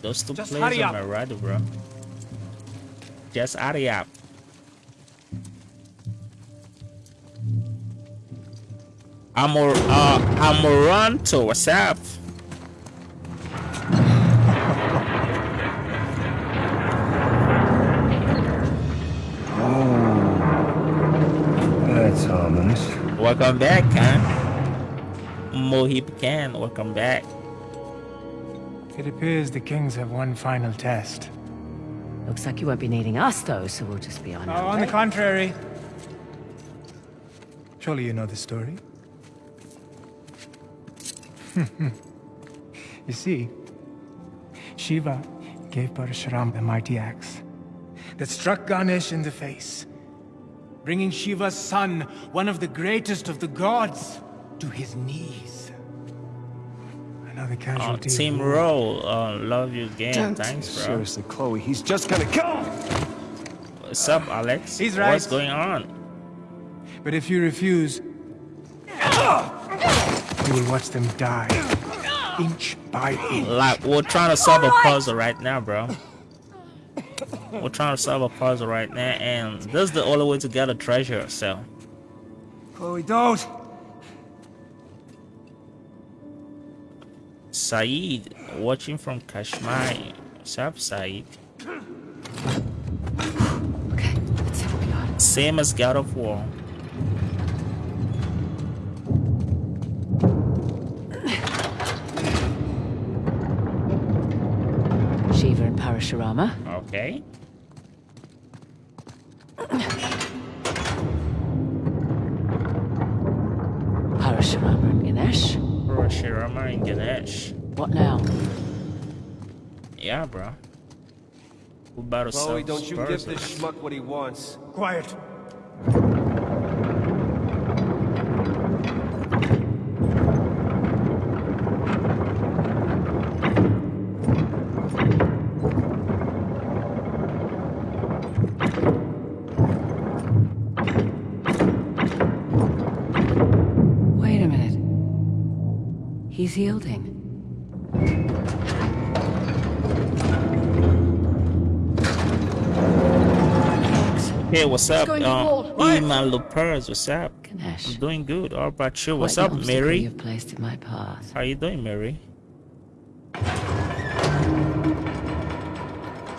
those two Just places hurry on up. my radar, bro. Just hurry up. I'm a, uh, I'm a run to what's up? That's ominous. Welcome back, Khan. Mohib Khan, welcome back. It appears the kings have one final test. Looks like you won't be needing us, though, so we'll just be on Oh, our on the contrary. Surely you know the story. you see, Shiva gave Parashuram the mighty axe that struck Ganesh in the face, bringing Shiva's son, one of the greatest of the gods, to his knees. Another casualty. of Team war. Roll, uh, love you game. Don't. Thanks, bro. Seriously, Chloe, he's just gonna kill him! What's up, Alex? He's right. What's going on? But if you refuse, you will watch them die, inch by inch. Like, we're trying to solve a puzzle right now, bro. We're trying to solve a puzzle right now, and this is the only way to get a treasure, so. Chloe, don't! Saeed, watching from Kashmir. What's up, Saeed? Okay, let's see what we got. Same as God of War. Shiva and Parashurama. Okay. Parashurama and Ganesh. Parashurama and Ganesh. What now? Yeah, bro. We about to Chloe, don't you give this schmuck what he wants. Quiet. Yielding. Hey, what's up? to Uh. Iman Lopez, what's up? I'm doing good. How about you? What's up, Mary? You've placed in my path. How you doing, Mary?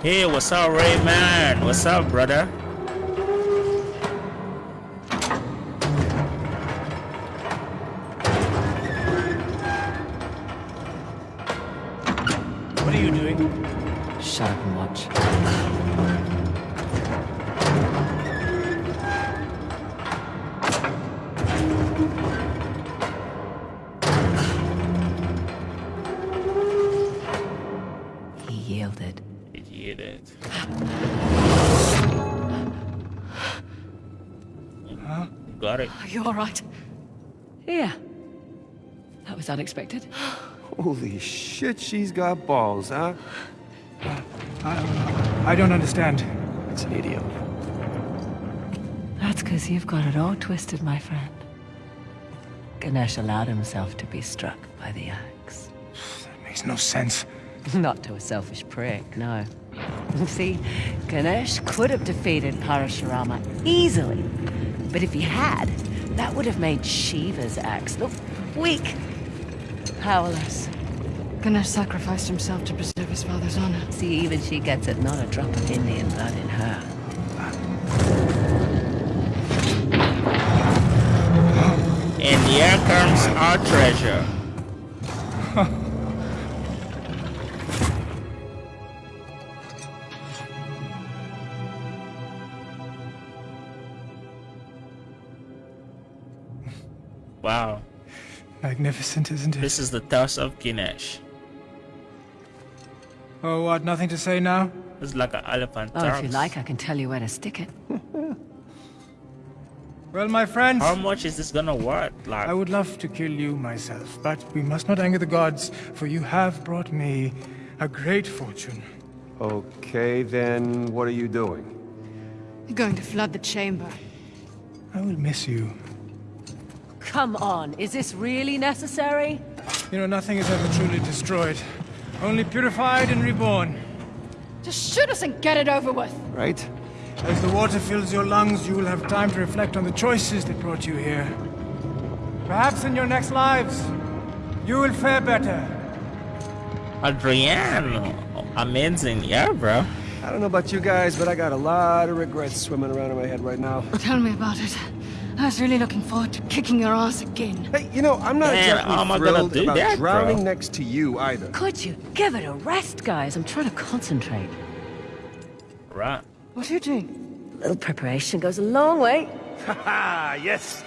Hey, what's up, Rayman? What's up, brother? Was unexpected. Holy shit, she's got balls, huh? I don't understand. It's an idiom. That's because you've got it all twisted, my friend. Ganesh allowed himself to be struck by the axe. That makes no sense. Not to a selfish prick, no. See, Ganesh could have defeated Parashurama easily. But if he had, That would have made Shiva's axe look weak. Powerless. Ganesh sacrificed himself to preserve his father's honor. See, even she gets it, not a drop of Indian blood in her. And here comes our treasure. wow. Magnificent, isn't it? This is the Tusk of Ganesh. Oh, what? Nothing to say now? It's like an elephant Oh, if you like, I can tell you where to stick it. Well, my friends, How much is this gonna worth? Like, I would love to kill you myself, but we must not anger the gods, for you have brought me a great fortune. Okay, then what are you doing? You're going to flood the chamber. I will miss you. Come on, is this really necessary? You know, nothing is ever truly destroyed, only purified and reborn. Just shoot us and get it over with. Right? As the water fills your lungs, you will have time to reflect on the choices that brought you here. Perhaps in your next lives, you will fare better. Adriano. Amazing, yeah, bro. I don't know about you guys, but I got a lot of regrets swimming around in my head right now. Tell me about it. I was really looking forward to kicking your ass again. Hey, you know, I'm not Man, exactly how am thrilled do about that, bro? drowning next to you either. Could you give it a rest, guys? I'm trying to concentrate. Right. What are you doing? A little preparation goes a long way. Ah, yes.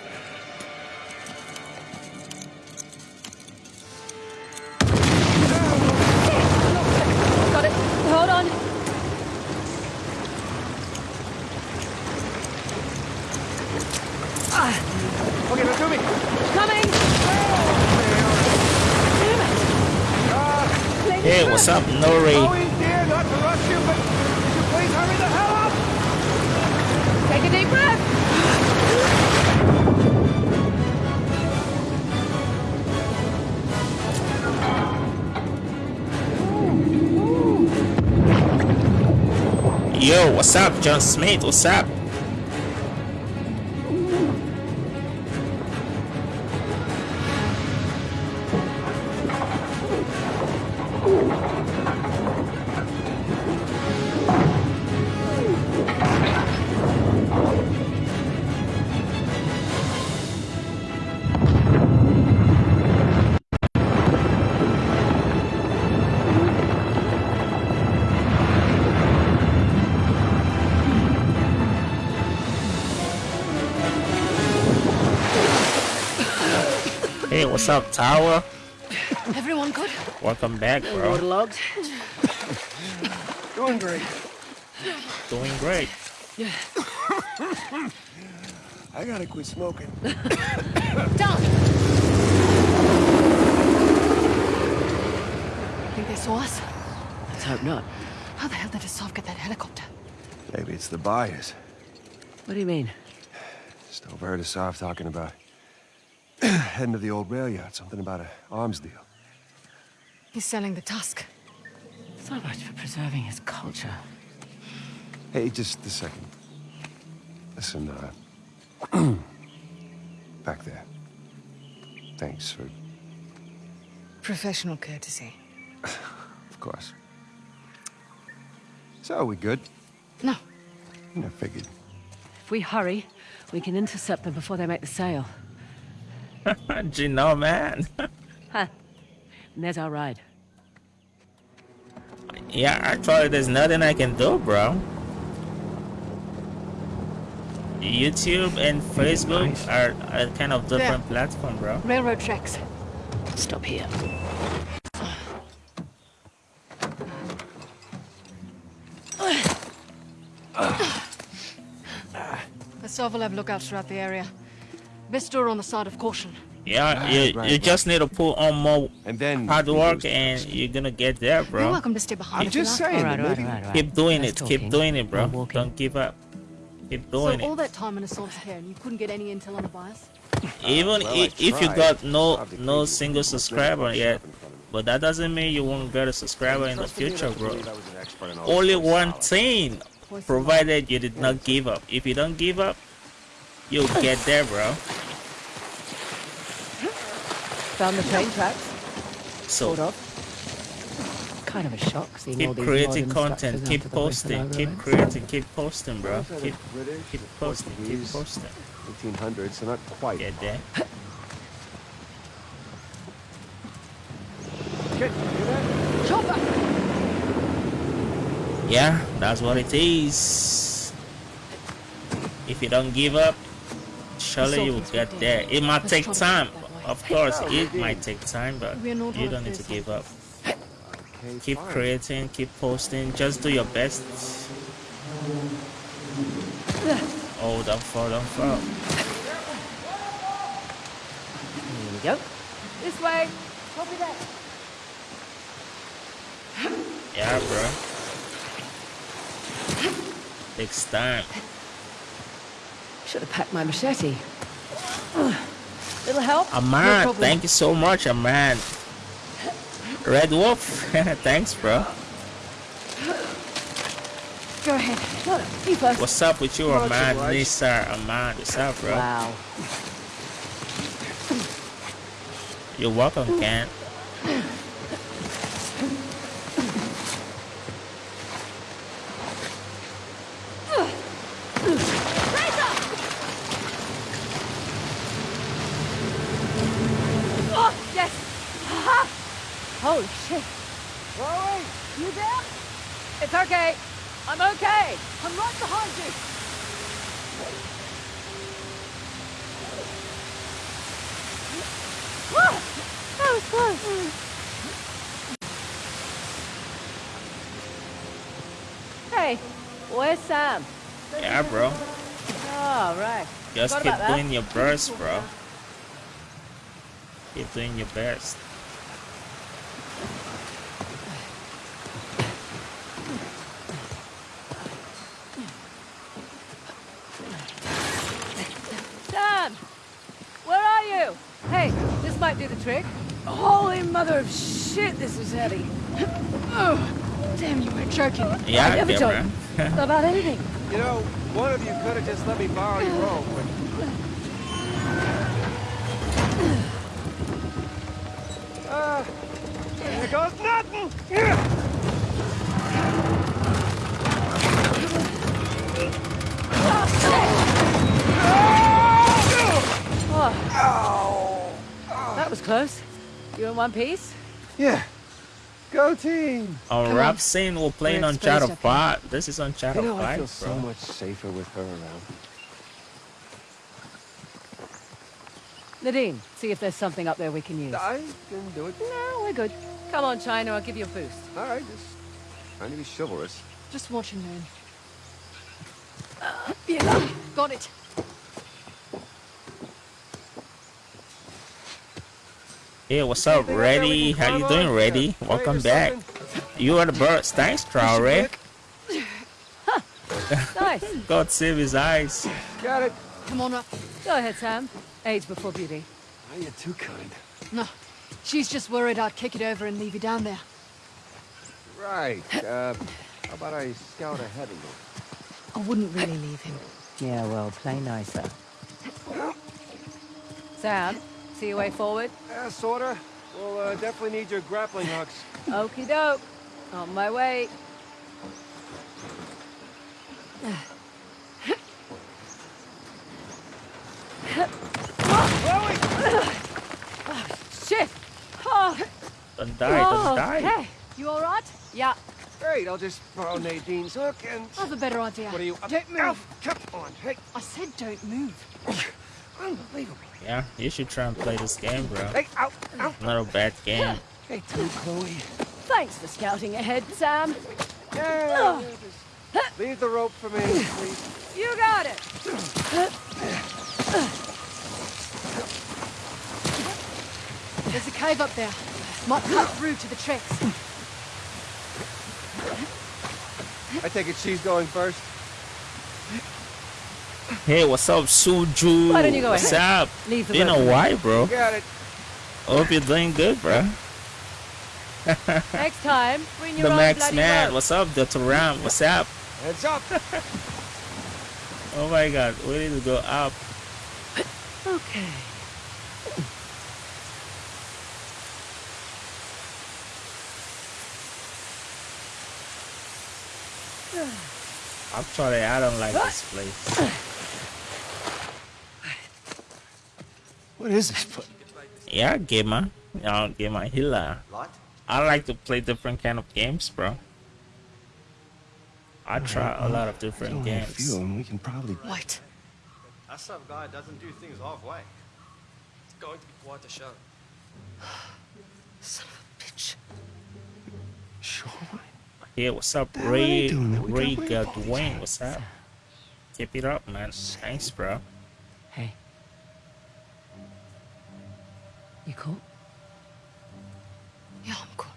What's up, John Smith? What's up? What's up, Tower? Everyone good? Welcome back, bro. Waterlogged. Doing great. Doing great. Yeah. I gotta quit smoking. Down! Think they saw us? Let's hope not. How the hell did Asav get that helicopter? Maybe it's the buyers. What do you mean? Just overheard Asav talking about heading to the old rail yard. Something about a arms deal. He's selling the tusk. So much for preserving his culture. Hey, just a second. Listen, uh... back there. Thanks for... Professional courtesy. Of course. So, are we good? No. I figured. If we hurry, we can intercept them before they make the sale. you know, man. Huh. And there's our ride. yeah, actually, there's nothing I can do, bro. YouTube and Facebook are a kind of different platform, bro. Railroad tracks. Stop here. Asav will have lookouts throughout the area. Best door on the side of caution. Yeah, Right, you, right, you right. just need to put on more And then... hard work and trust. you're gonna get there, bro. You're welcome to stay behind I'm you just saying, All right, all right, maybe... all right, all right. Keep doing Less it, keep doing it, bro. Don't give up. Keep doing So doing all that time in a Asav's care and you couldn't get any intel on the buyers? Even well, i- I if you got no no single subscriber yet, shove in front of me. but that doesn't mean you won't get a subscriber in the future, bro. believe I was an expert in all Only one thing, provided you did not give up. If you don't give up, you'll get there, bro. found the train tracks. So Sort of. Kind of a shock seeing all keep these creating content, keep posting, keep creating, keep posting, bro. Keep keep posting, keep posting. 1800s, so not quite. Get there. Kid, you hear that? Chopper! Yeah, that's what it is. If you don't give up, surely you will get there. It might take time. keep that way. Of course, it might take time, but We're you don't need to give up. Keep creating, keep posting, just do your best. Oh, don't fall, don't fall. Here we go. This way. Copy that. Yeah, bro. Takes time. Should have packed my machete. Little help? Aman, problem. thank you so much, Aman. Red Wolf, thanks, bro. Go ahead. No, you first. What's up with you, Aman? Nisa, Aman, what's up, bro? Wow. You're welcome, Ken. Oh, yes. Ha! Holy shit. Chloe! You there? It's okay. I'm okay. I'm right behind you. Ah, That was close. Hey, where's Sam? Yeah, bro. Oh, right. Just Forgot keep about that. doing your best, bro. Keep doing your best. Sam! Where are you? Hey, this might do the trick. Holy mother of shit, this is heavy. Oh, damn, you were joking. Yeah, I never yeah, joke about anything. You know, one of you could have just let me borrow your rope. but- Ah, here goes nothing! Was close. You in one piece? Yeah. Go team! On Come rap on. scene, we're playing We're Uncharted exposed up 5. This is You Uncharted know, I feel 5, so bro. much safer with her around. Nadine, see if there's something up there we can use. I can do it. No, we're good. Come on, China, I'll give you a boost. All right, just trying to be chivalrous. Just watch and learn. Uh, yeah, got it. Hey, what's up, Anything out there we Ready? How you doing, on? Ready? Yeah, Welcome or back. something? You are the birds. Thanks, Traore. Nice. God save his eyes. Got it. Come on up. Go ahead, Sam. Age before beauty. Oh, you're too kind. No, she's just worried I'd kick it over and leave you down there. Right. Uh, how about I scout ahead a little? I wouldn't really leave him. Yeah, well, play nicer. Sam, see your way forward? Yeah, sorta. We'll uh, definitely need your grappling hooks. Okie doke. On my way. Shit! Oh, Don't die, don't oh, die. Hey, you all right? Yeah. Great, I'll just borrow Nadine's hook and... I have a better idea. What are you... Don't move. Ow, come on, hey. I said don't move. Unbelievable. Yeah, you should try and play this game, bro. Hey, ow, ow. Not a bad game. Hey, too, Chloe. Thanks for scouting ahead, Sam. Yeah, yeah, just leave the rope for me, please. You got it. There's a cave up there. Might cut through to the tracks. I take it she's going first. Hey, what's up, Suju? Why don't you go what's ahead? up? Leave the you know why, bro? Got it. Hope you're doing good, bro. Next time, bring your the own Max bloody Man. Rope. What's up, the Ram? What's up? What's up? oh my God, we need to go up. Okay. Actually, I don't like this place. What is this place? Yeah, gamer. Yeah, gamer healer. Lot? I like to play different kind of games, bro. I try a lot of different Only a games. few, and we can probably. What? That some guy doesn't do things halfway. It's going to be quite a show. Son of a bitch. Sure. Yeah, what's up, The hell are they Ray? doing there? We Ray gotta wait for these Dwayne, what's up? Keep it up, man. Thanks, bro. You cool? Yeah, I'm cool.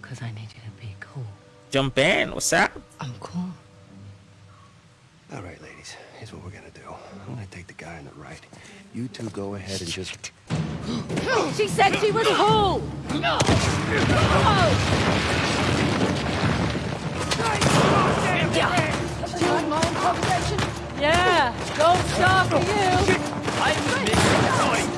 Because I need you to be cool. Jump in, what's up? I'm cool. All right, ladies. Here's what we're gonna do. I'm gonna take the guy on the right. You two go ahead and just. She said she was cool! No! Yeah, don't stop for you! I'm just making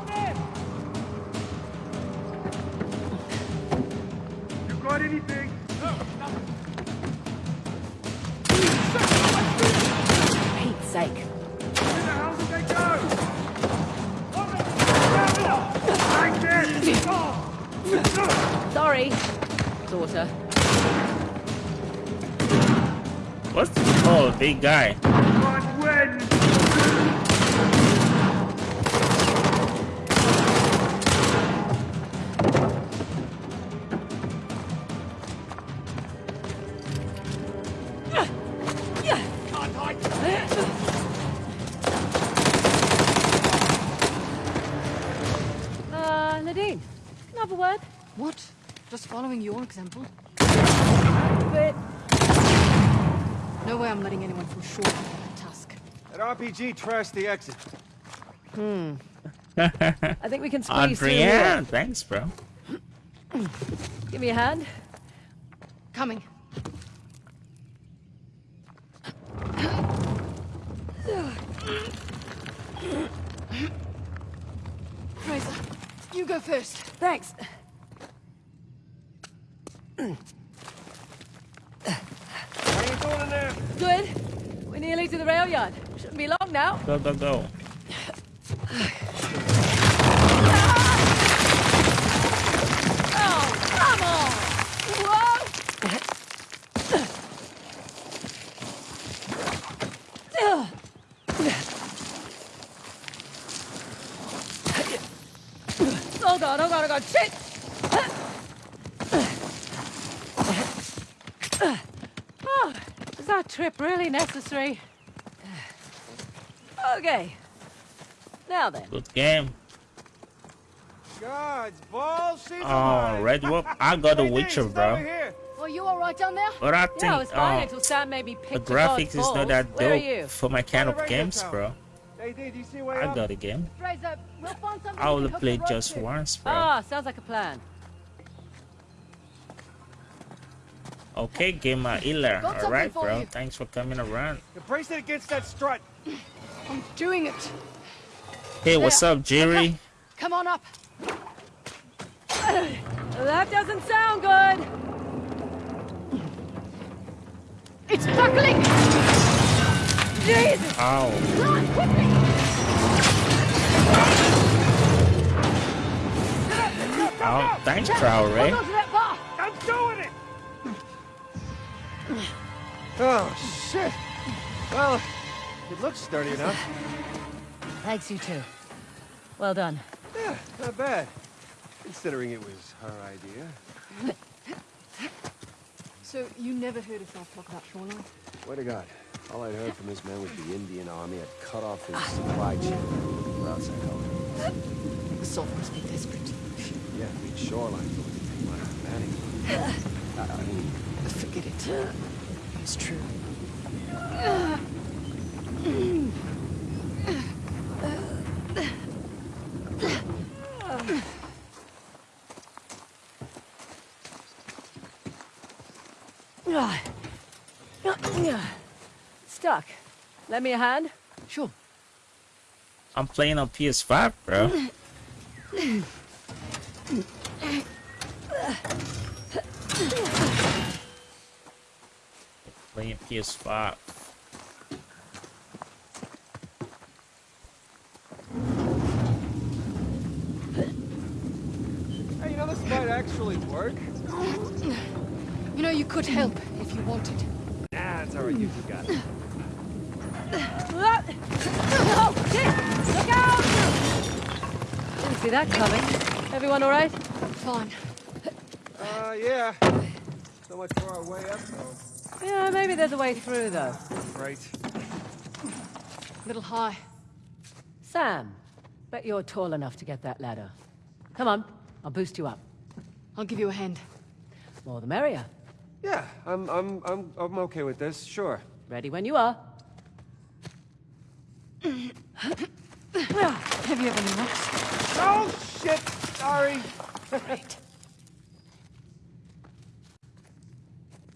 guy? RPG trashed the exit. Hmm. I think we can squeeze through Adrienne, here. thanks, bro. Give me a hand. Coming. Frazer, you go first. Thanks. How you doing in there? Good. We're nearly to the rail yard. Shouldn't be long now. Go, go, go. Oh, come on! Whoa! Oh god, oh god, oh god, shit! Oh, is that trip really necessary? Okay. Now then. Good game. God's balls, Oh, alive. Red Wolf. I got a Witcher, Dave, she's over bro. here. Are you alright down there? But I Yeah, I was think fine uh, until Sam made the graphics is not that Where dope for my kind of games, bro. Hey, Dave, do you see where I got a game. Frazer, we'll find something I we will play just once, bro. Ah, sounds like a plan. Okay, gamer Iller. Got Alright, bro. you. Thanks for coming around. You brace it against that strut. I'm doing it. Hey, what's up, Jerry? Come on up. That doesn't sound good. It's buckling! Jesus! Ow. Run, quickly! Oh, thanks, Traore. Hold on to that bar! I'm doing it! Oh, shit. Well, it looks sturdy enough. Thanks, you too. Well done. Yeah, not bad. Considering it was her idea. So, you never heard us talk about Shoreline? Swear to God, all I'd heard from this man was the Indian army had cut off his supply chain. We're outside help. The Salt must be desperate. Yeah, I mean, shoreline goes to take my humanity. I, I mean, Forget it. It's true. Stuck. Lend me a hand? Sure. I'm playing on PS5, bro. playing PS5. hey, you know, this might actually work. You know, you could help if you wanted. Nah, it's alright, you two got it. Oh, shit! Look out! Didn't see that coming. Everyone all right? Fine. Uh, yeah. So much for our way up, though. Yeah, maybe there's a way through, though. Right. Little high. Sam, bet you're tall enough to get that ladder. Come on, I'll boost you up. I'll give you a hand. More the merrier. Yeah, I'm, I'm, I'm, I'm okay with this, sure. Ready when you are. Have you ever any rocks? Oh, shit! Sorry! Great.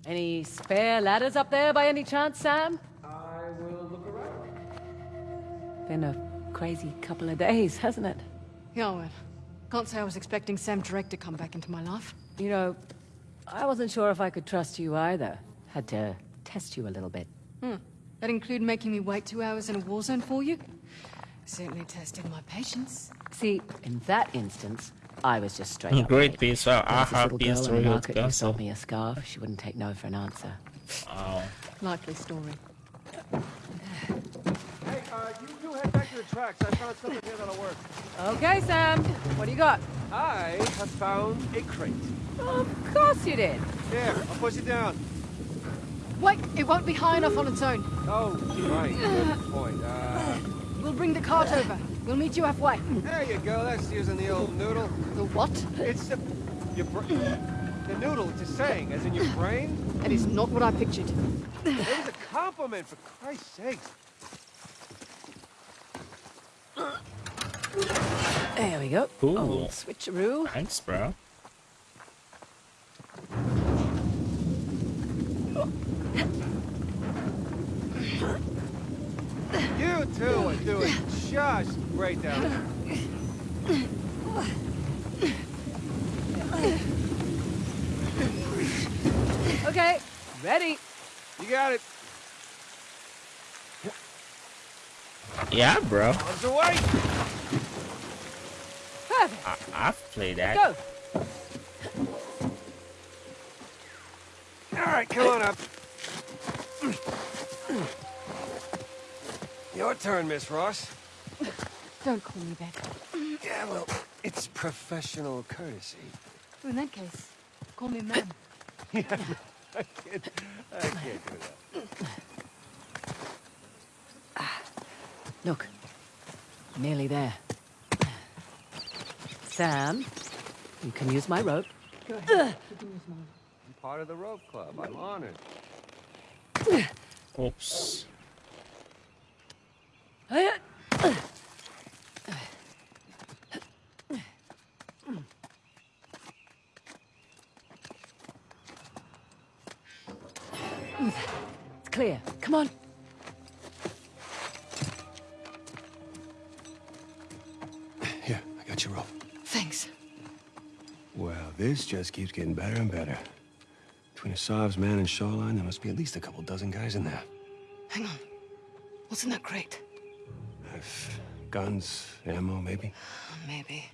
Any spare ladders up there by any chance, Sam? I will look around. Been a crazy couple of days, hasn't it? Yeah, well, can't say I was expecting Sam Drake to come back into my life. You know, I wasn't sure if I could trust you either. Had to test you a little bit. Hmm. That include making me wait two hours in a war zone for you? Certainly tested my patience. See, in that instance, I was just straight up. Great right. PS5. I There was this have little girl in the market who console. sold me a scarf. She wouldn't take no for an answer. Oh. Likely story. Hey, uh, you head back to the tracks. I found something here that'll work. Okay, Sam. What do you got? I have found a crate. Of course you did. Here, I'll push it down. Wait, it won't be high enough on its own. Oh, right. Good point. Uh, We'll bring the cart over. We'll meet you halfway. there you go. That's using the old noodle. The what? It's the... Your The noodle, it's a saying, as in your brain. That is not what I pictured. It was a compliment, for Christ's sakes. There we go. Cool. Old switcheroo. Thanks, bro. You two are doing just great down there. Okay, ready. You got it. Yeah, bro. On the way. Perfect. I I've played that. Go. All right, come on up. Your turn, Miss Ross. Don't call me that. Yeah, well, it's professional courtesy. In that case, call me ma'am. Yeah, I can't, I can't do that. Look. Nearly there. Sam, you can use my rope. Go ahead. You can use mine. I'm part of the rope club. I'm honored. Oops. It's clear. Come on. Here, I got your rope. Thanks. Well, this just keeps getting better and better. Between Asav's man and Shoreline, there must be at least a couple dozen guys in there. Hang on. What's in that crate? If guns, ammo, maybe. Uh, maybe.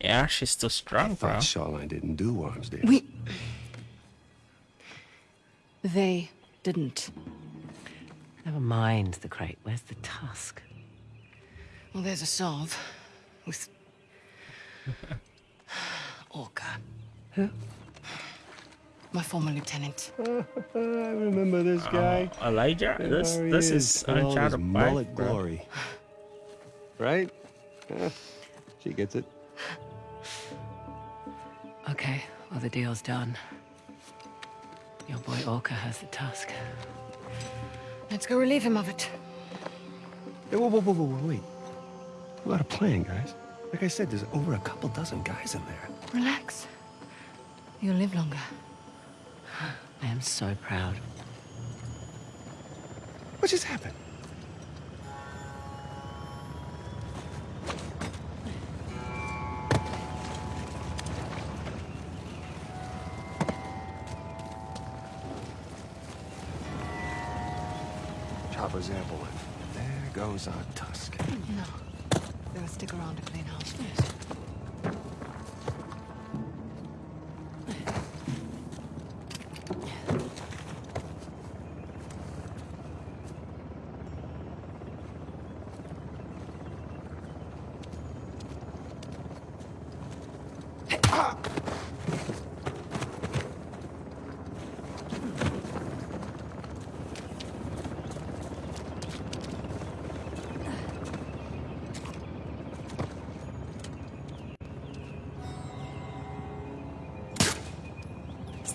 Yeah, she's still strong, bro. Thought Shoreline didn't do worms, did We... They didn't. Never mind the crate. Where's the tusk? Well, there's Asav. With... Orca. Who? My former lieutenant. I remember this guy. Uh, Elijah, this There he this is in all his Uncharted mullet glory. Right? Yeah, she gets it. Okay, well, the deal's done. Your boy Orca has the tusk. Let's go relieve him of it. Hey, whoa, whoa, whoa, whoa, whoa, wait. We got a plan, guys. Like I said, there's over a couple dozen guys in there. Relax. You'll live longer. I am so proud. What just happened? Chopper's airborne. There goes our tusk. No. Better stick around to clean house first.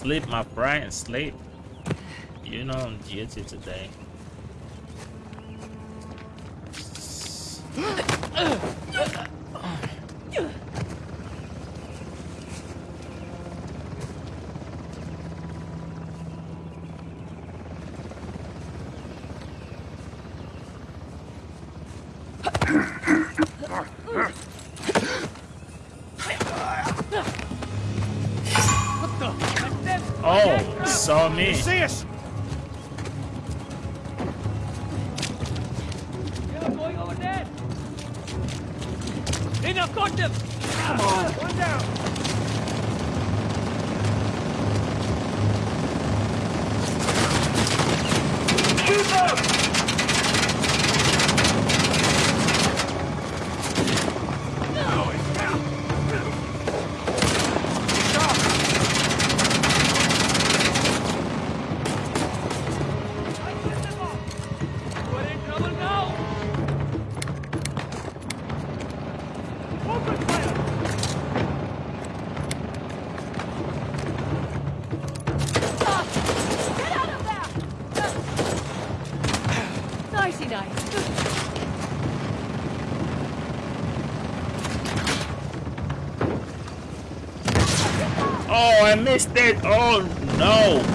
Sleep, my friend, sleep. You know I'm duty today. I missed. Oh no.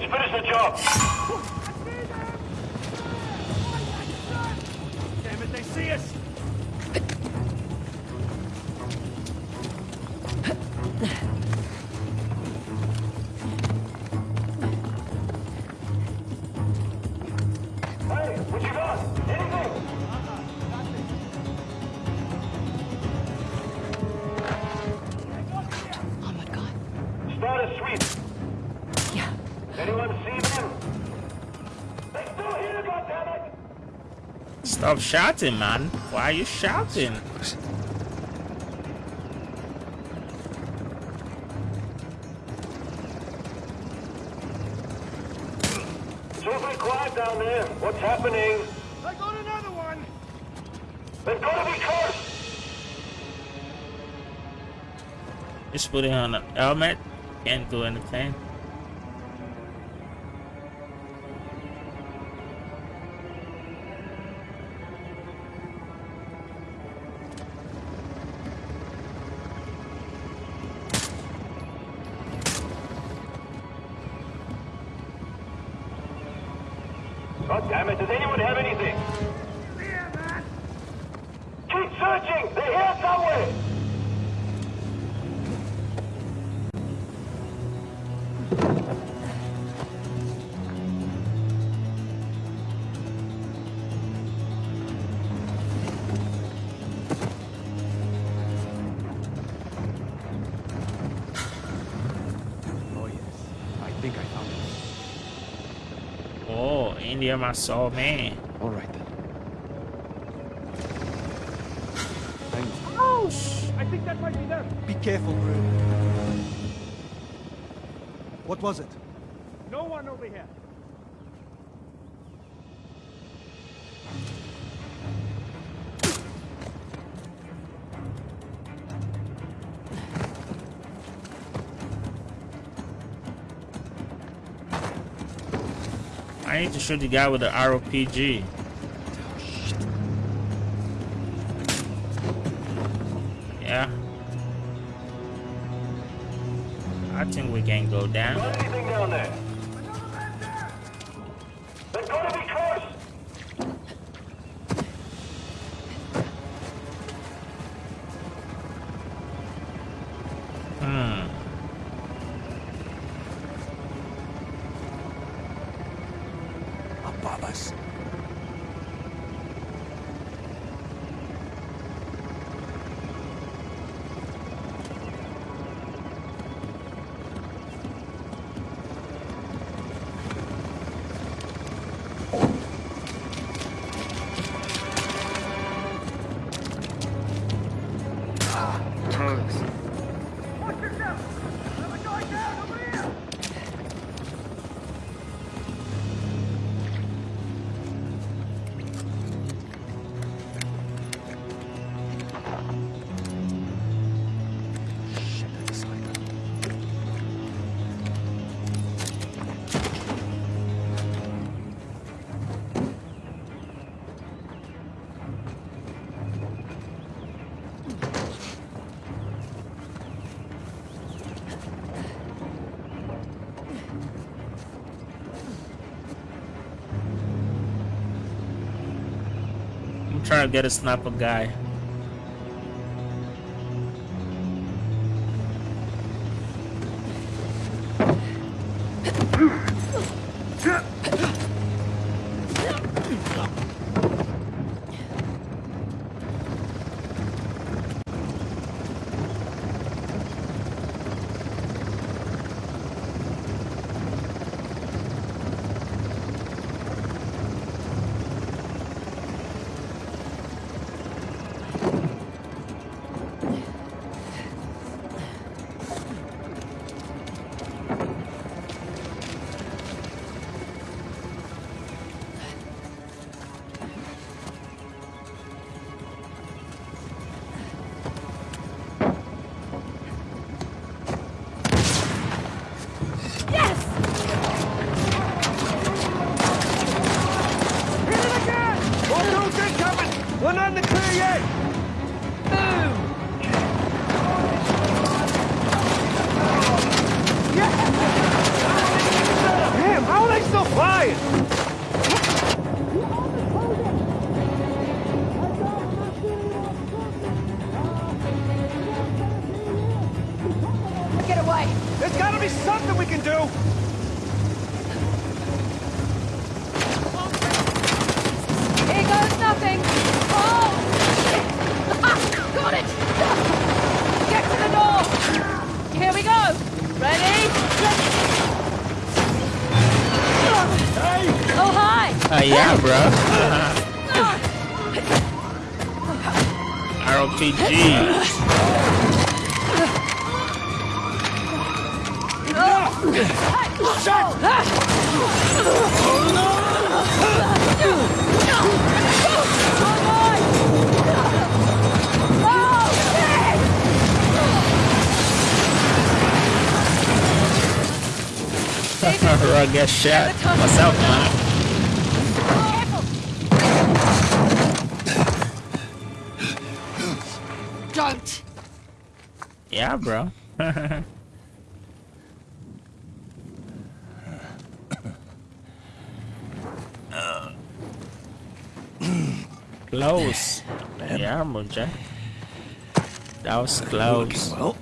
Let's finish the job. Stop shouting, man. Why are you shouting? It's quiet down there. What's happening? I got another one! They've got to be close. Just putting on a helmet. Can't do anything. Oh, India, my soul, man. All right, then. Thanks. Oh! I think that might be them. Be careful, Gru. What was it? To shoot the guy with the RPG. Trying to get a sniper guy. Shut! Oh no! I guess shot myself now. Yeah, bro. close. Yeah, Munja. That was close. Well,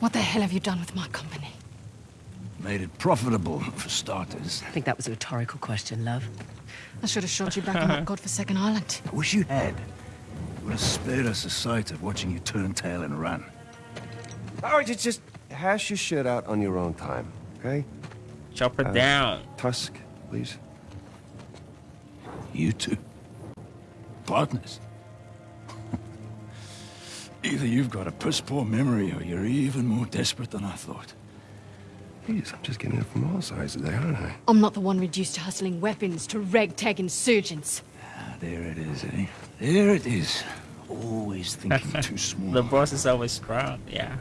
What the hell have you done with my company? made it profitable for starters. I think that was a rhetorical question, love. I should have shot you back on that godforsaken island. I wish you had. It would have spared us the sight of watching you turn tail and run. All right, just, just hash your shit out on your own time, okay? Chop it Uh, down. Tusk, please. You two. Partners. Either you've got a piss poor memory or you're even more desperate than I thought. Jeez, I'm just getting it from all sides today, aren't I? I'm not the one reduced to hustling weapons to ragtag insurgents. Ah, there it is, eh? There it is. Always thinking too small. The boss is always proud, yeah.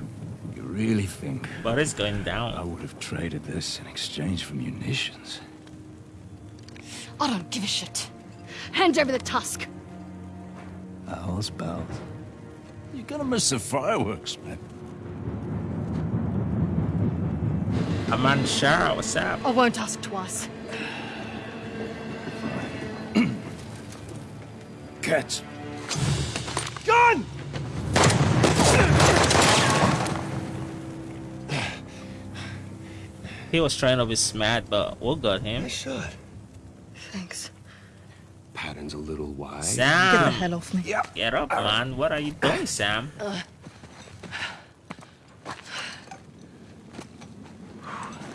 You really think But it's going down. I would have traded this in exchange for munitions? I don't give a shit. Hand over the tusk. Owls, bells. You're gonna miss the fireworks, man. Aman Shah, what's up? I won't ask twice. Cats. Gun! He was trying to be smart, but we got him. I should. Thanks. Pattern's a little wide. Sam! Get the hell off me. get up, man. What are you doing, Sam?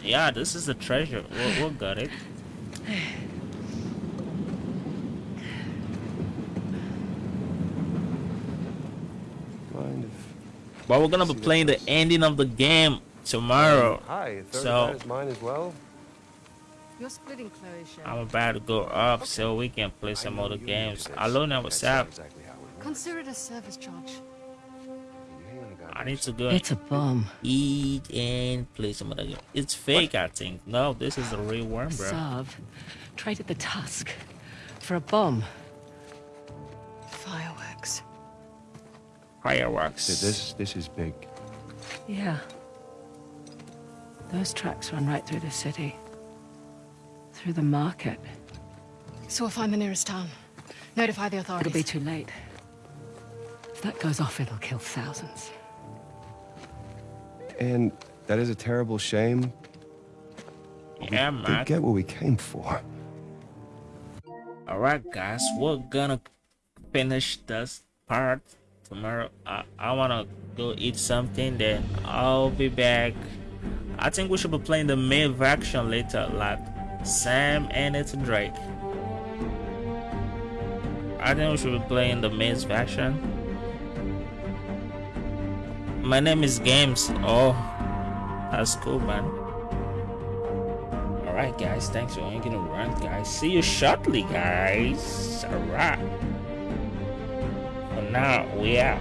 Yeah, this is the treasure. We, we got it. Mind if... But we're gonna be playing the ending of the game tomorrow. Hi, third So- of that is mine as well? You're splitting Chloe's share. I'm about to go up so we can play some other games. Alona, what's up? Exactly how it Consider it a service charge. I need to go It's a bomb. eat and play some other game. It's fake, I think. No, this is the real one, bro. Asav traded the tusk for a bomb. Fireworks. Fireworks. This, this is big. Yeah. Those tracks run right through the city. Through the market. So we'll find the nearest town. Notify the authorities. It'll be too late. If that goes off, it'll kill thousands. And that is a terrible shame. Yeah, We man. get what we came for. Alright, guys, we're gonna finish this part tomorrow. I, I wanna go eat something, then I'll be back. I think we should be playing the main faction later, like Sam and it's Drake. I think we should be playing the main faction. My name is Games. Oh, that's cool, man. Alright, guys, thanks for hanging around, guys. See you shortly, guys. Alright. For now, we out.